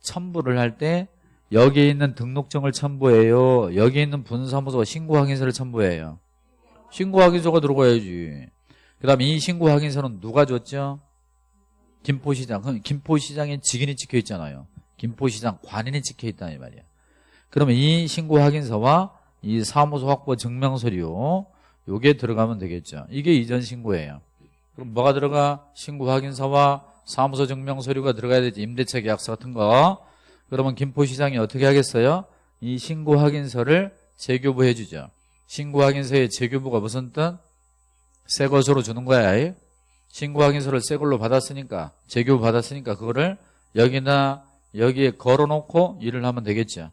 Speaker 1: 첨부를 할 때 여기에 있는 등록증을 첨부해요. 여기 있는 분사무소 신고 확인서를 첨부해요. 신고 확인서가 들어가야지. 그 다음 에 이 신고 확인서는 누가 줬죠? 김포시장. 그럼 김포시장에 직인이 찍혀 있잖아요. 김포시장 관인이 찍혀 있다 이 말이야. 그러면 이 신고 확인서와 이 사무소 확보 증명서류 요게 들어가면 되겠죠. 이게 이전 신고예요. 그럼 뭐가 들어가? 신고 확인서와 사무소 증명서류가 들어가야 되지. 임대차 계약서 같은 거. 그러면 김포시장이 어떻게 하겠어요? 이 신고 확인서를 재교부해 주죠. 신고 확인서의 재교부가 무슨 뜻? 새 것으로 주는 거야. 신고 확인서를 새 걸로 받았으니까 재교부 받았으니까 그거를 여기나 여기에 걸어놓고 일을 하면 되겠죠.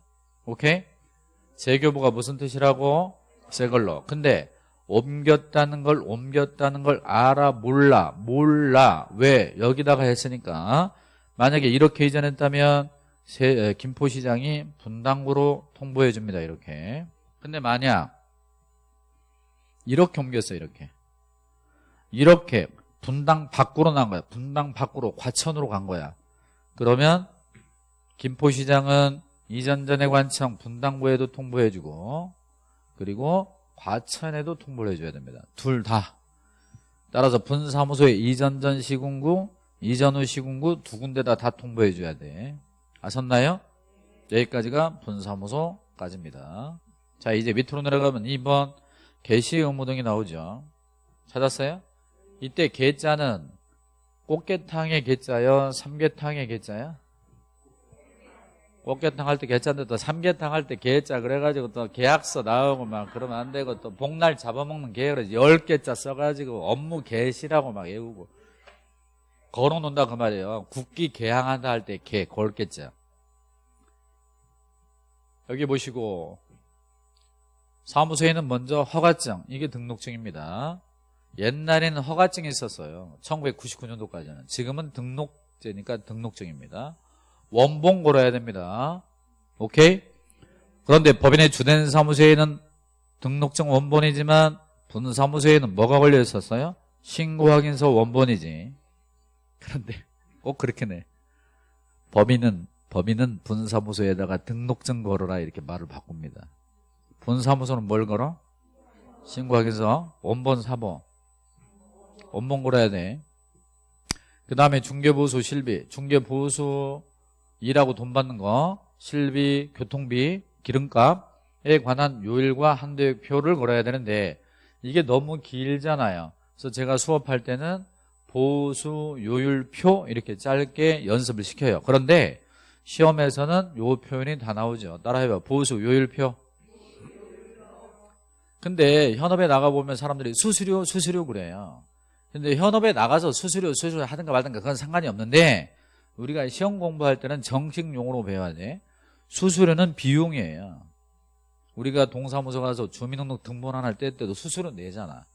Speaker 1: 오케이? 재교부가 무슨 뜻이라고? 새 걸로. 근데 옮겼다는 걸 옮겼다는 걸 알아 몰라. 몰라. 왜? 여기다가 했으니까. 만약에 이렇게 이전했다면 세, 김포시장이 분당구로 통보해 줍니다 이렇게. 근데 만약 이렇게 옮겼어 이렇게. 이렇게 분당 밖으로 난 거야. 분당 밖으로 과천으로 간 거야. 그러면 김포시장은 이전전의 관청 분당구에도 통보해주고 그리고 과천에도 통보를 해줘야 됩니다. 둘 다. 따라서 분사무소에 이전전 시군구, 이전 후 시군구 두 군데다 다 통보해줘야 돼. 아셨나요? 여기까지가 분사무소까지입니다. 자 이제 밑으로 내려가면 2번 개시 의무 등이 나오죠. 찾았어요? 이때 개자는 꽃게탕의 개자요? 삼계탕의 개자야? 꽃게탕 할 때 개짠데 또 삼계탕 할 때 개짜 그래가지고 또 계약서 나오고 막 그러면 안 되고 또 복날 잡아먹는 계획을 열 개짜 써가지고 업무 개시라고 막 외우고. 걸어놓는다 그 말이에요. 국기 개항한다 할 때 개 걸겠자. 여기 보시고 사무소에는 먼저 허가증 이게 등록증입니다. 옛날에는 허가증이 있었어요. 1999년도까지는. 지금은 등록제니까 등록증입니다 원본 걸어야 됩니다. 오케이? 그런데 법인의 주된 사무소에는 등록증 원본이지만 분사무소에는 뭐가 걸려 있었어요? 신고 확인서 원본이지. 그런데 꼭 그렇게 내 법인은 법인은 분사무소에다가 등록증 걸어라 이렇게 말을 바꿉니다. 분사무소는 뭘 걸어? 신고하기서 원본 사보. 원본 걸어야 돼 그 다음에 중개보수 실비 중개보수 일하고 돈 받는 거 실비 교통비 기름값에 관한 요일과 한도표를 걸어야 되는데 이게 너무 길잖아요. 그래서 제가 수업할 때는 보수 요율표 이렇게 짧게 연습을 시켜요. 그런데 시험에서는 요 표현이 다 나오죠. 따라해봐. 보수 요율표. 근데 현업에 나가보면 사람들이 수수료 수수료 그래요. 근데 현업에 나가서 수수료 수수료 하든가 말든가 그건 상관이 없는데 우리가 시험 공부할 때는 정식 용어로 배워야 돼 수수료는 비용이에요. 우리가 동사무소 가서 주민등록 등본할 때 때도 수수료 내잖아.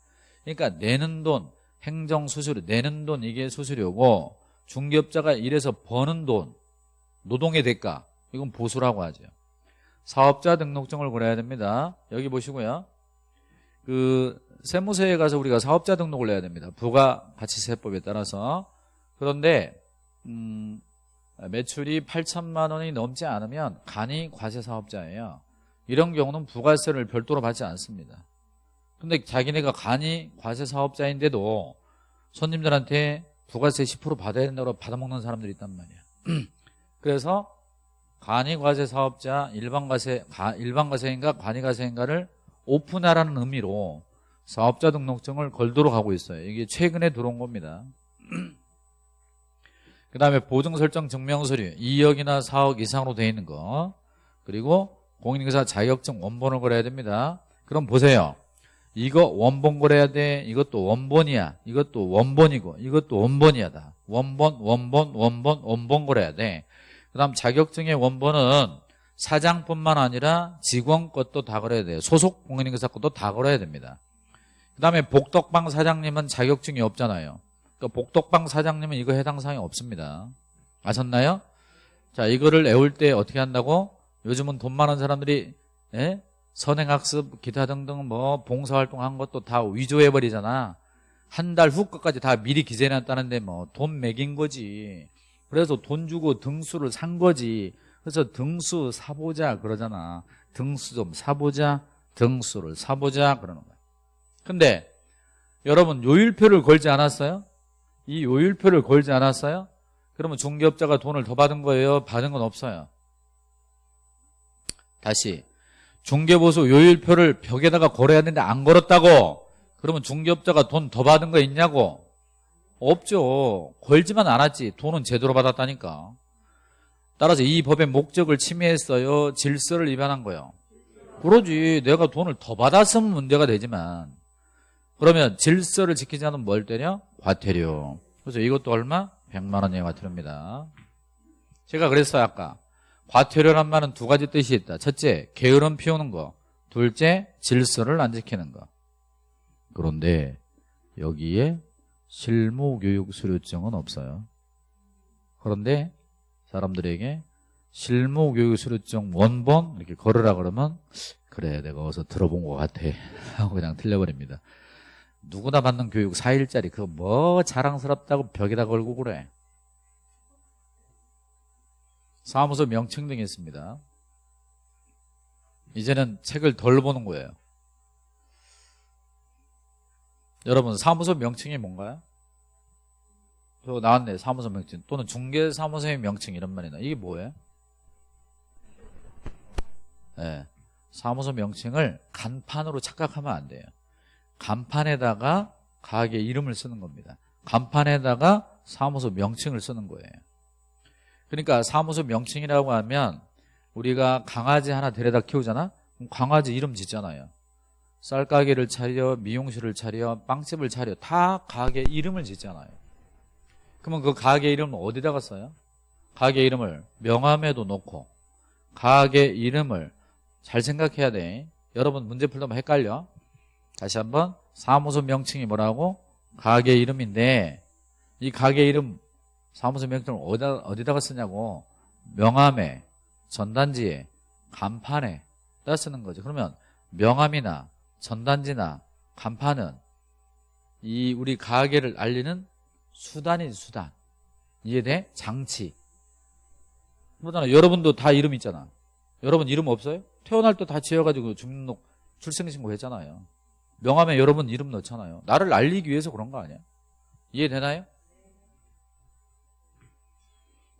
Speaker 1: 그러니까 내는 돈 행정 수수료 내는 돈 이게 수수료고 중개업자가 일해서 버는 돈 노동의 대가 이건 보수라고 하죠. 사업자 등록증을 그려야 됩니다. 여기 보시고요. 그 세무서에 가서 우리가 사업자 등록을 해야 됩니다. 부가가치세법에 따라서. 그런데 음, 매출이 8천만 원이 넘지 않으면 간이 과세사업자예요. 이런 경우는 부가세를 별도로 받지 않습니다. 근데 자기네가 간이 과세사업자인데도 손님들한테 부가세 10% 받아야 된다고 받아먹는 사람들이 있단 말이야. [CLEARS THROAT] 그래서 간이과세사업자 일반과세 일반과세인가 관이과세인가를 오픈하라는 의미로 사업자 등록증을 걸도록 하고 있어요. 이게 최근에 들어온 겁니다 [CLEARS THROAT] 그 다음에 보증 설정 증명서류 2억이나 4억 이상으로 되어 있는 거. 그리고 공인인사 자격증 원본을 걸어야 됩니다. 그럼 보세요. 이거 원본 걸어야 돼. 이것도 원본이야. 이것도 원본이고 이것도 원본이야 다. 원본 원본 원본 원본 걸어야 돼그 다음 자격증의 원본은 사장뿐만 아니라 직원 것도 다 걸어야 돼요. 소속 공인인사 것도 다 걸어야 됩니다. 그 다음에 복덕방 사장님은 자격증이 없잖아요 그러니까 복덕방 사장님은 이거 해당 사항이 없습니다 아셨나요? 자 이거를 애울 때 어떻게 한다고? 요즘은 돈 많은 사람들이 예? 선행학습 기타 등등 뭐 봉사활동 한 것도 다 위조해버리잖아 한 달후 것까지 다 미리 기재해놨다는데 뭐 돈 매긴 거지 그래서 돈 주고 등수를 산 거지 그래서 등수 사보자 그러잖아 등수 좀 사보자 등수를 사보자 그러는 거야 근데 여러분 요일표를 걸지 않았어요? 이 요일표를 걸지 않았어요? 그러면 중개업자가 돈을 더 받은 거예요? 받은 건 없어요. 다시 중개보수 요일표를 벽에다가 걸어야 되는데 안 걸었다고? 그러면 중개업자가 돈 더 받은 거 있냐고? 없죠. 걸지만 않았지. 돈은 제대로 받았다니까. 따라서 이 법의 목적을 침해했어요. 질서를 위반한 거예요. 그러지. 내가 돈을 더 받았으면 문제가 되지만 그러면 질서를 지키지 않으면 뭘 때려? 과태료. 그래서 이것도 얼마? 100만 원의 과태료입니다. 제가 그랬어요 아까 과태료란 말은 두 가지 뜻이 있다. 첫째 게으름 피우는 거. 둘째 질서를 안 지키는 거. 그런데 여기에 실무교육 수료증은 없어요. 그런데 사람들에게 실무교육 수료증 원본 이렇게 걸으라 그러면 그래 내가 어서 들어본 것 같아. [LAUGHS] 하고 그냥 틀려버립니다 누구나 받는 교육 4일짜리. 그거 뭐 자랑스럽다고 벽에다 걸고 그래. 사무소 명칭 등이 있습니다. 이제는 책을 덜 보는 거예요. 여러분 사무소 명칭이 뭔가요? 저 나왔네 사무소 명칭. 또는 중개사무소의 명칭 이런 말이나. 이게 뭐예요? 네. 사무소 명칭을 간판으로 착각하면 안 돼요 간판에다가 가게 이름을 쓰는 겁니다. 간판에다가 사무소 명칭을 쓰는 거예요. 그러니까 사무소 명칭이라고 하면 우리가 강아지 하나 데려다 키우잖아? 그럼 강아지 이름 짓잖아요. 쌀가게를 차려 미용실을 차려 빵집을 차려 다 가게 이름을 짓잖아요. 그러면 그 가게 이름은 어디다가 써요? 가게 이름을 명함에도 놓고 가게 이름을 잘 생각해야 돼. 여러분 문제 풀다 헷갈려 다시 한번 사무소 명칭이 뭐라고? 가게 이름인데 이 가게 이름 사무소 명칭을 어디다, 어디다가 쓰냐고? 명함에 전단지에 간판에 따 쓰는 거죠 그러면 명함이나 전단지나 간판은 이 우리 가게를 알리는 수단인 수단. 이해돼? 장치. 그러잖아. 여러분도 다 이름 있잖아. 여러분 이름 없어요? 태어날 때 다 지어가지고 주민등록 출생신고 했잖아요 명함에 여러분 이름 넣잖아요. 나를 알리기 위해서 그런 거 아니야? 이해되나요?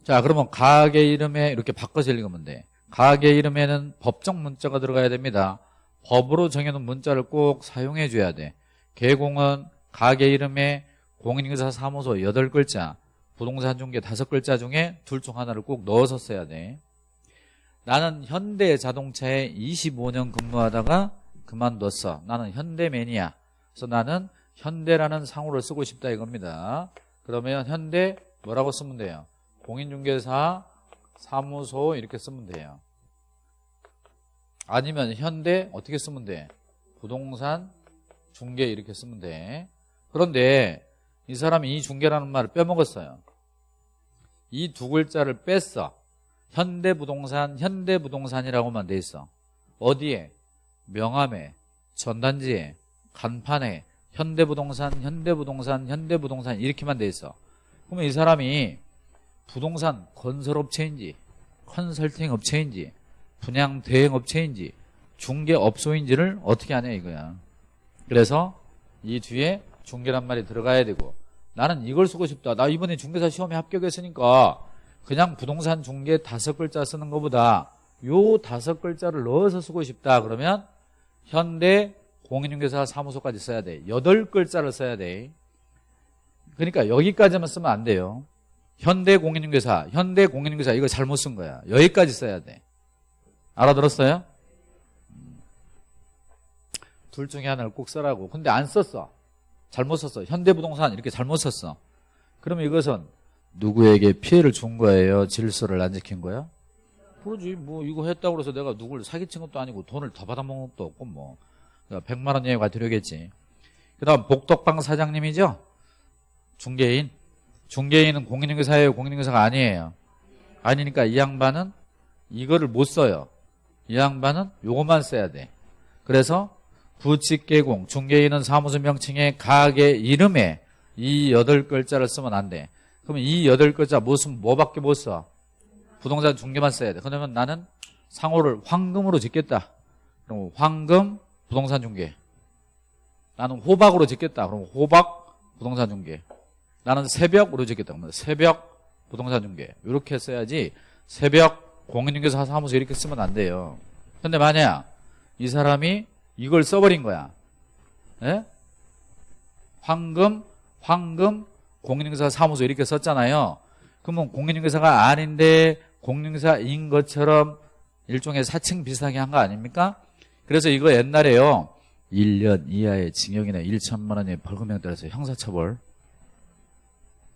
Speaker 1: 자 그러면 가게 이름에 이렇게 바꿔서 읽으면 돼. 가게 이름에는 법정 문자가 들어가야 됩니다. 법으로 정해놓은 문자를 꼭 사용해 줘야 돼. 개공은 가게 이름에 공인인사 사무소 8글자 부동산 중개 5글자 중에 둘 중 하나를 꼭 넣어서 써야 돼. 나는 현대 자동차에 25년 근무하다가 그만뒀어. 나는 현대매니아 그래서 나는 현대라는 상호를 쓰고 싶다 이겁니다. 그러면 현대 뭐라고 쓰면 돼요? 공인중개사 사무소 이렇게 쓰면 돼요. 아니면 현대 어떻게 쓰면 돼? 부동산 중개 이렇게 쓰면 돼. 그런데 이 사람이 이 중개라는 말을 빼먹었어요. 이 두 글자를 뺐어. 현대부동산 현대부동산이라고만 돼 있어. 어디에 명함에 전단지에 간판에 현대부동산 현대부동산 현대부동산 이렇게만 돼 있어. 그러면 이 사람이 부동산 건설업체인지 컨설팅 업체인지 분양 대행 업체인지 중개업소인지를 어떻게 하냐 이거야. 그래서 이 뒤에 중개란 말이 들어가야 되고 나는 이걸 쓰고 싶다. 나 이번에 중개사 시험에 합격했으니까 그냥 부동산 중개 다섯 글자 쓰는 것보다 요 다섯 글자를 넣어서 쓰고 싶다. 그러면 현대 공인중개사 사무소까지 써야 돼. 여덟 글자를 써야 돼. 그러니까 여기까지만 쓰면 안 돼요. 현대 공인중개사 현대 공인중개사 이거 잘못 쓴 거야. 여기까지 써야 돼. 알아들었어요? 둘 중에 하나를 꼭 써라고. 근데 안 썼어. 잘못 썼어. 현대부동산 이렇게 잘못 썼어. 그러면 이것은 누구에게 피해를 준 거예요? 질서를 안 지킨 거야? 그러지. 뭐 이거 했다고 해서 내가 누굴 사기친 것도 아니고 돈을 더 받아먹은 것도 없고 뭐. 100만 원 이하가 들어겠지. 그 다음 복덕방 사장님이죠? 중개인. 중개인은 공인중개사예요? 공인중개사가 아니에요. 아니니까 이 양반은 이거를 못 써요. 이 양반은 요것만 써야 돼. 그래서 부칙개공 중개인은 사무소 명칭의 가게 이름에 이 여덟 글자를 쓰면 안돼. 그러면 이 여덟 글자 무슨 뭐밖에 못 써? 부동산 중개만 써야 돼. 그러면 나는 상호를 황금으로 짓겠다. 그럼 황금 부동산 중개. 나는 호박으로 짓겠다. 그럼 호박 부동산 중개. 나는 새벽으로 짓겠다. 그러면 새벽 부동산 중개. 이렇게 써야지 새벽 공인중개사 사무소 이렇게 쓰면 안 돼요. 근데 만약 이 사람이 이걸 써버린 거야. 예? 황금 황금 공인중개사 사무소 이렇게 썼잖아요. 그러면 공인중개사가 아닌데 공인중개사인 것처럼 일종의 사칭 비슷하게 한 거 아닙니까? 그래서 이거 옛날에요 1년 이하의 징역이나 1천만 원의 벌금형 따라서 형사처벌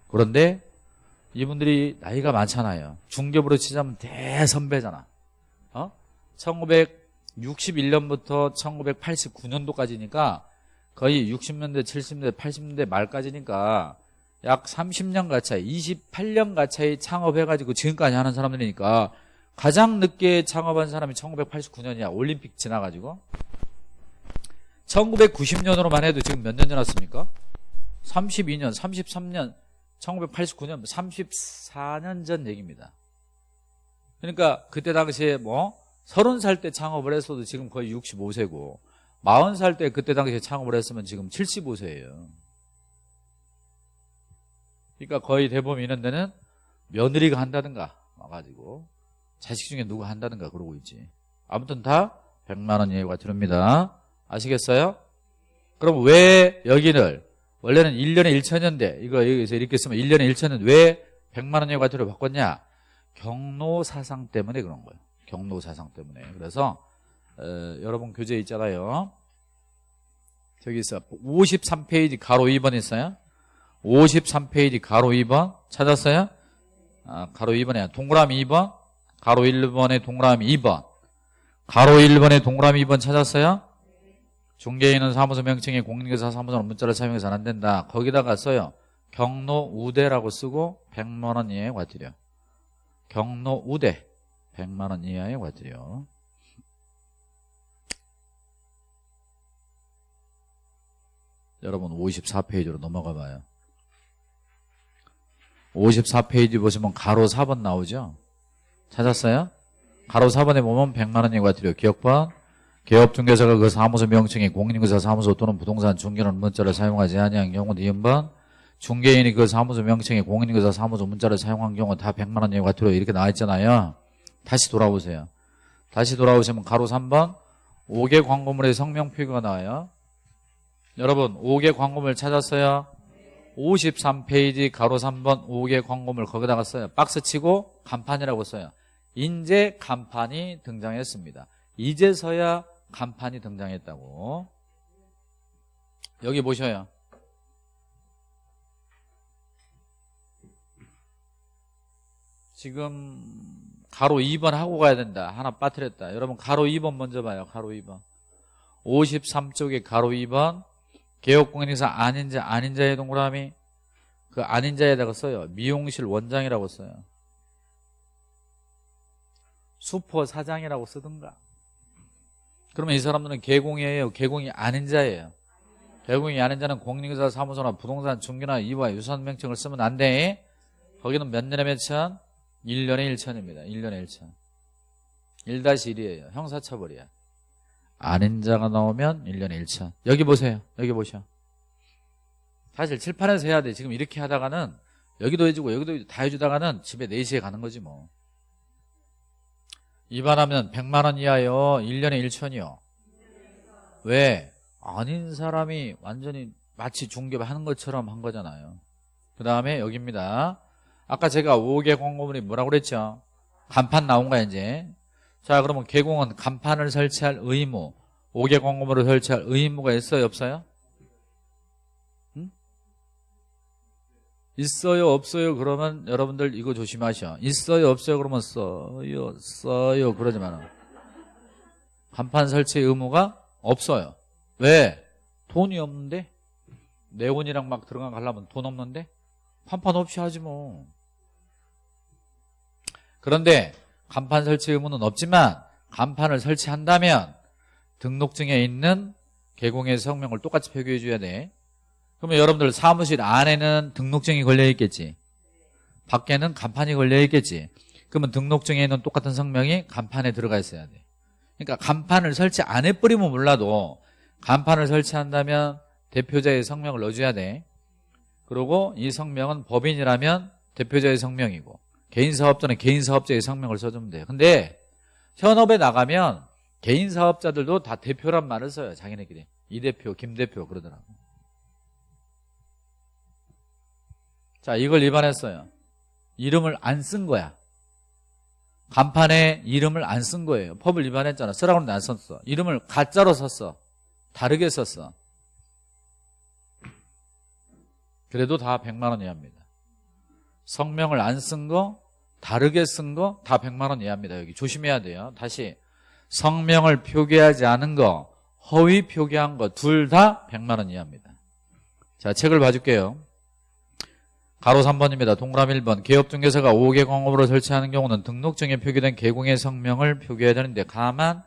Speaker 1: 그런데 이분들이 나이가 많잖아요 중개부로 치자면 대선배잖아 어? 1961년부터 1989년도까지니까 거의 60년대 70년대 80년대 말까지니까 약 30년 가차이 28년 가차이 창업해가지고 지금까지 하는 사람들이니까 가장 늦게 창업한 사람이 1989년이야. 올림픽 지나가지고. 1990년으로만 해도 지금 몇 년 지났습니까? 32년 33년 1989년 34년 전 얘기입니다. 그러니까 그때 당시에 뭐 30살 때 창업을 했어도 지금 거의 65세고 40살 때 그때 당시에 창업을 했으면 지금 75세예요 그러니까 거의 대부분 이런 데는 며느리가 한다든가 와가지고 자식 중에 누가 한다든가 그러고 있지. 아무튼 다 100만 원 예우가 들어옵니다. 아시겠어요? 그럼 왜 여기를 원래는 1년에 1천년대 이거 여기서 이렇게 쓰면 1년에 1천년 왜 100만 원 예우가치로 바꿨냐? 경로 사상 때문에 그런 거예요. 경로 사상 때문에. 그래서 어, 여러분 교재 있잖아요. 저기 있어. 53페이지 가로 2번 있어요 53페이지 가로 2번 찾았어요? 아, 가로 2번에 동그라미 2번 가로 1번에 동그라미 2번 가로 1번에 동그라미 2번 찾았어요? 중개인은 사무소 명칭에 공인중개사 사무소는 문자를 사용해서는 안 된다. 거기다가 써요. 경로 우대라고 쓰고 100만 원 이하의 과태료. 경로 우대 100만 원 이하의 과태료. 여러분 54페이지로 넘어가 봐요. 54페이지 보시면 가로 4번 나오죠? 찾았어요? 가로 4번에 보면 100만 원의 과태료 기억번 개업중개사가 그 사무소 명칭이 공인중개사 사무소 또는 부동산 중개는 문자를 사용하지 아니한 경우 이음번 중개인이 그 사무소 명칭이 공인중개사 사무소 문자를 사용한 경우 다 100만 원의 과태료 이렇게 나와 있잖아요. 다시 돌아오세요. 다시 돌아오시면 가로 3번 5개 광고물의 성명 표기가 나와요. 여러분 5개 광고물 찾았어요? 53페이지 가로 3번 5개 광고물 거기다가 써요. 박스 치고 간판이라고 써요. 인제 간판이 등장했습니다. 이제서야 간판이 등장했다고. 여기 보셔요. 지금 가로 2번 하고 가야 된다. 하나 빠뜨렸다. 여러분 가로 2번 먼저 봐요. 가로 2번. 53쪽에 가로 2번 개업공인인사 아닌 자 아닌 자의 동그라미 그 아닌 자에다가 써요. 미용실 원장이라고 써요. 수퍼 사장이라고 쓰든가. 그러면 이 사람들은 개공이에요. 개공이 아닌 자예요. 개공이 아닌 자는 공인중개사 사무소나 부동산 중개나 이와 유사한 명칭을 쓰면 안 돼. 거기는 몇 년에 몇 천? 1년에 1천입니다. 1년에 1천. 1-1이에요. 형사처벌이야. 아닌 자가 나오면 1년에 1천. 여기 보세요. 여기 보셔. 사실 칠판에서 해야 돼. 지금 이렇게 하다가는 여기도 해주고 여기도 다 해주다가는 집에 4시에 가는 거지 뭐. 위반하면 100만 원 이하요. 1년에 1천이요. 왜? 아닌 사람이 완전히 마치 중개하는 것처럼 한 거잖아요. 그 다음에 여기입니다. 아까 제가 5개 광고물이 뭐라고 그랬죠? 간판 나온 거야 이제. 자 그러면 개공은 간판을 설치할 의무 5개 광고물을 설치할 의무가 있어요 없어요? 응? 있어요 없어요 그러면 여러분들 이거 조심하셔 있어요 없어요 그러면 써요 써요 그러지 마라 간판 설치 의무가 없어요 왜? 돈이 없는데? 네온이랑 막 들어가 가려면 돈 없는데? 간판 없이 하지 뭐 그런데 간판 설치 의무는 없지만 간판을 설치한다면 등록증에 있는 개공의 성명을 똑같이 표기해 줘야 돼. 그러면 여러분들 사무실 안에는 등록증이 걸려 있겠지. 밖에는 간판이 걸려 있겠지. 그러면 등록증에 있는 똑같은 성명이 간판에 들어가 있어야 돼. 그러니까 간판을 설치 안 해버리면 몰라도 간판을 설치한다면 대표자의 성명을 넣어줘야 돼. 그리고 이 성명은 법인이라면 대표자의 성명이고 개인 사업자는 개인 사업자의 성명을 써주면 돼요. 근데 현업에 나가면 개인 사업자들도 다 대표란 말을 써요 자기네끼리. 이 대표 김 대표 그러더라고. 자 이걸 위반했어요. 이름을 안 쓴 거야. 간판에 이름을 안 쓴 거예요. 법을 위반했잖아. 쓰라고 하는데 안 썼어. 이름을 가짜로 썼어. 다르게 썼어. 그래도 다 100만 원 이하입니다 성명을 안 쓴 거, 다르게 쓴 거 다 100만 원 이하입니다. 여기 조심해야 돼요. 다시 성명을 표기하지 않은 거, 허위 표기한 거 둘 다 100만 원 이하입니다. 자, 책을 봐줄게요. 가로 3번입니다. 동그라미 1번. 개업중개사가 5개 광업으로 설치하는 경우는 등록증에 표기된 개공의 성명을 표기해야 되는데 가만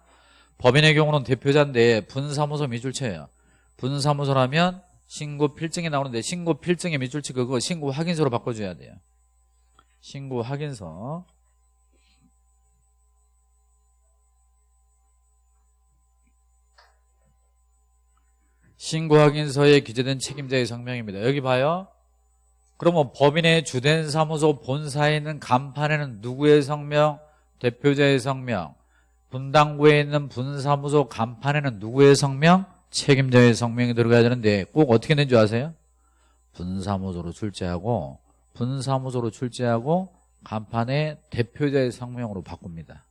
Speaker 1: 법인의 경우는 대표자인데 분사무소 미줄체예요. 분사무소라면 신고 필증이 나오는데 신고 필증의 밑줄치 그거 신고 확인서로 바꿔줘야 돼요. 신고 확인서 신고 확인서에 기재된 책임자의 성명입니다. 여기 봐요. 그러면 법인의 주된 사무소 본사에 있는 간판에는 누구의 성명? 대표자의 성명. 분당구에 있는 분사무소 간판에는 누구의 성명? 책임자의 성명이 들어가야 되는데 꼭 어떻게 된줄 아세요? 분사무소로 출제하고 분사무소로 출제하고 간판에 대표자의 성명으로 바꿉니다.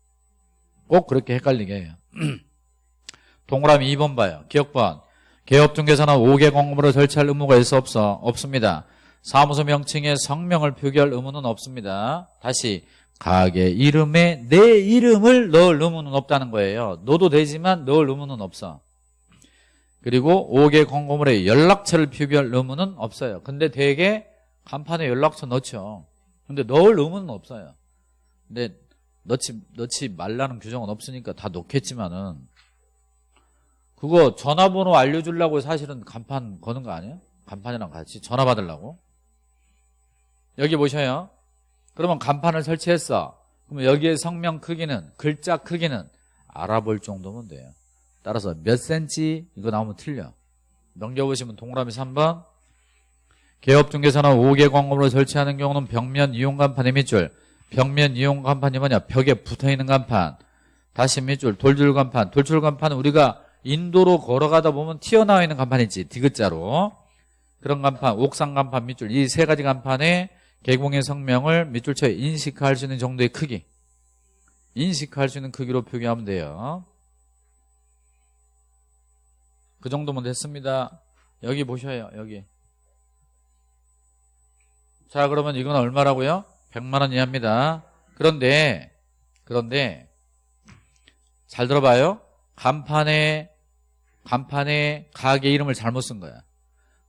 Speaker 1: 꼭 그렇게 헷갈리게 해요. [CLEARS THROAT] 동그라미 2번 봐요. 기억번. 개업중개사는 5개 공무를 설치할 의무가 있어 없어? 없습니다. 사무소 명칭에 성명을 표기할 의무는 없습니다. 다시 가게 이름에 내 이름을 넣을 의무는 없다는 거예요. 넣어도 되지만 넣을 의무는 없어. 그리고 5개 공고물에 연락처를 표기할 의무는 없어요. 근데 대개 간판에 연락처 넣죠. 근데 넣을 의무는 없어요. 근데 넣지 넣지 말라는 규정은 없으니까 다 넣겠지만은 그거 전화번호 알려주려고 사실은 간판 거는 거 아니에요? 간판이랑 같이 전화 받으려고 여기 보셔요. 그러면 간판을 설치했어. 그러면 여기에 성명 크기는 글자 크기는 알아볼 정도면 돼요. 따라서 몇 센치 이거 나오면 틀려. 넘겨보시면 동그라미 3번 개업중개사나 5개 광고물을 설치하는 경우는 벽면 이용 간판의 밑줄 벽면 이용 간판이 뭐냐 벽에 붙어있는 간판. 다시 밑줄 돌줄 간판. 돌줄 간판은 우리가 인도로 걸어가다 보면 튀어나와 있는 간판 있지 디귿자로. 그런 간판 옥상 간판 밑줄 이 세 가지 간판에 개공의 성명을 밑줄처에 인식할 수 있는 정도의 크기. 인식할 수 있는 크기로 표기하면 돼요. 그 정도면 됐습니다. 여기 보셔요 여기 자 그러면 이건 얼마라고요? 100만 원 이하입니다. 그런데 그런데 잘 들어봐요. 간판에 간판에 가게 이름을 잘못 쓴 거야.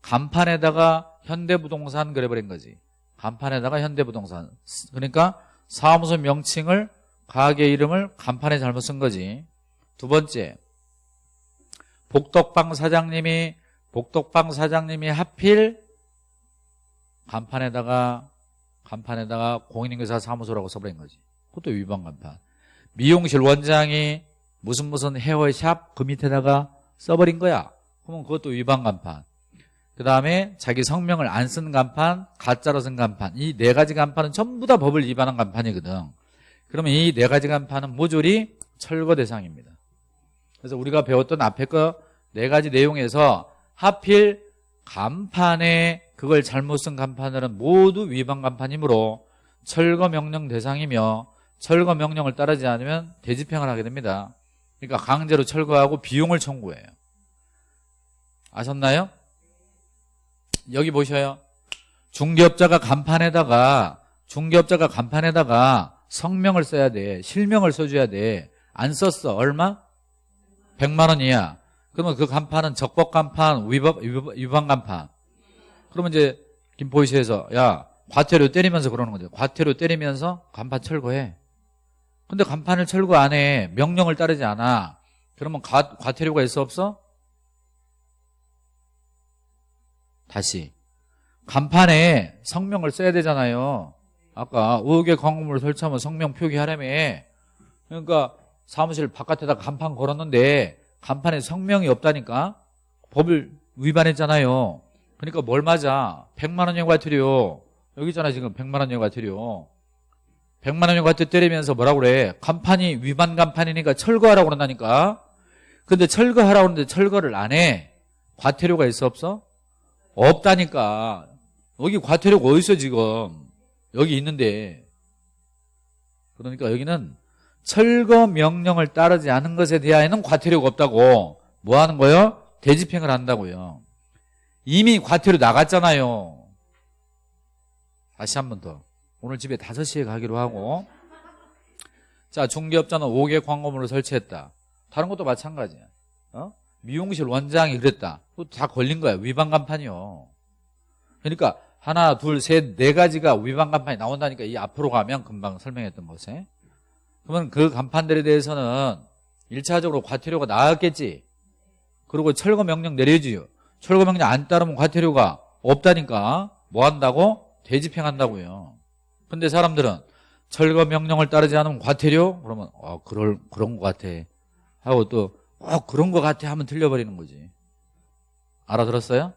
Speaker 1: 간판에다가 현대부동산 그래버린 거지. 간판에다가 현대부동산. 그러니까 사무소 명칭을 가게 이름을 간판에 잘못 쓴 거지. 두 번째 복덕방 사장님이 복덕방 사장님이 하필 간판에다가 간판에다가 공인인계사 사무소라고 써버린 거지. 그것도 위반 간판. 미용실 원장이 무슨 무슨 헤어샵 그 밑에다가 써버린 거야. 그러면 그것도 위반 간판. 그 다음에 자기 성명을 안 쓴 간판 가짜로 쓴 간판. 이 네 가지 간판은 전부 다 법을 위반한 간판이거든. 그러면 이 네 가지 간판은 모조리 철거 대상입니다. 그래서 우리가 배웠던 앞에 거 네 가지 내용에서 하필 간판에 그걸 잘못 쓴 간판들은 모두 위반 간판이므로 철거 명령 대상이며 철거 명령을 따르지 않으면 대집행을 하게 됩니다. 그러니까 강제로 철거하고 비용을 청구해요. 아셨나요? 여기 보셔요. 중개업자가 간판에다가 중개업자가 간판에다가 성명을 써야 돼. 실명을 써줘야 돼안 썼어. 얼마? 100만 원이야. 그러면 그 간판은 적법 간판 위반, 위반 간판 그러면 이제 김포시에서 야 과태료 때리면서 그러는 거죠. 과태료 때리면서 간판 철거해. 근데 간판을 철거 안 해. 명령을 따르지 않아. 그러면 과, 과태료가 있어 없어? 다시. 간판에 성명을 써야 되잖아요. 아까 의혹의 광고물을 설치하면 성명 표기하라며. 그러니까 사무실 바깥에다 간판 걸었는데 간판에 성명이 없다니까. 법을 위반했잖아요 그러니까 뭘 맞아? 100만 원형 과태료. 여기 있잖아 지금 100만 원형 과태료. 100만 원형 과태료 때리면서 뭐라고 그래? 간판이 위반 간판이니까 철거하라고 그런다니까. 근데 철거하라고 하는데 철거를 안 해? 과태료가 있어 없어? 없다니까. 여기 과태료가 어딨어 지금? 여기 있는데. 그러니까 여기는 철거 명령을 따르지 않은 것에 대하여는 과태료가 없다고. 뭐 하는 거예요? 대집행을 한다고요 이미 과태료 나갔잖아요. 다시 한 번 더. 오늘 집에 5시에 가기로 하고. 자 중개업자는 5개 광고물을 설치했다. 다른 것도 마찬가지야. 어? 미용실 원장이 그랬다. 다 걸린 거야. 위반 간판이요. 그러니까 하나 둘 셋 네 가지가 위반 간판이 나온다니까 이 앞으로 가면 금방 설명했던 것에. 그러면 그 간판들에 대해서는 1차적으로 과태료가 나왔겠지. 그리고 철거 명령 내려주요 철거 명령 안 따르면 과태료가 없다니까 뭐 한다고? 대집행한다고요. 근데 사람들은 철거 명령을 따르지 않으면 과태료? 그러면 어 그럴 그런 것 같아. 하고 또 어, 그런 것 같아 하면 틀려버리는 거지. 알아들었어요?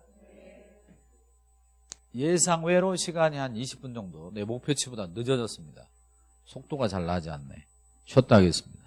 Speaker 1: 예상외로 시간이 한 20분 정도. 내 목표치보다 늦어졌습니다. 속도가 잘 나지 않네. 쉬었다 하겠습니다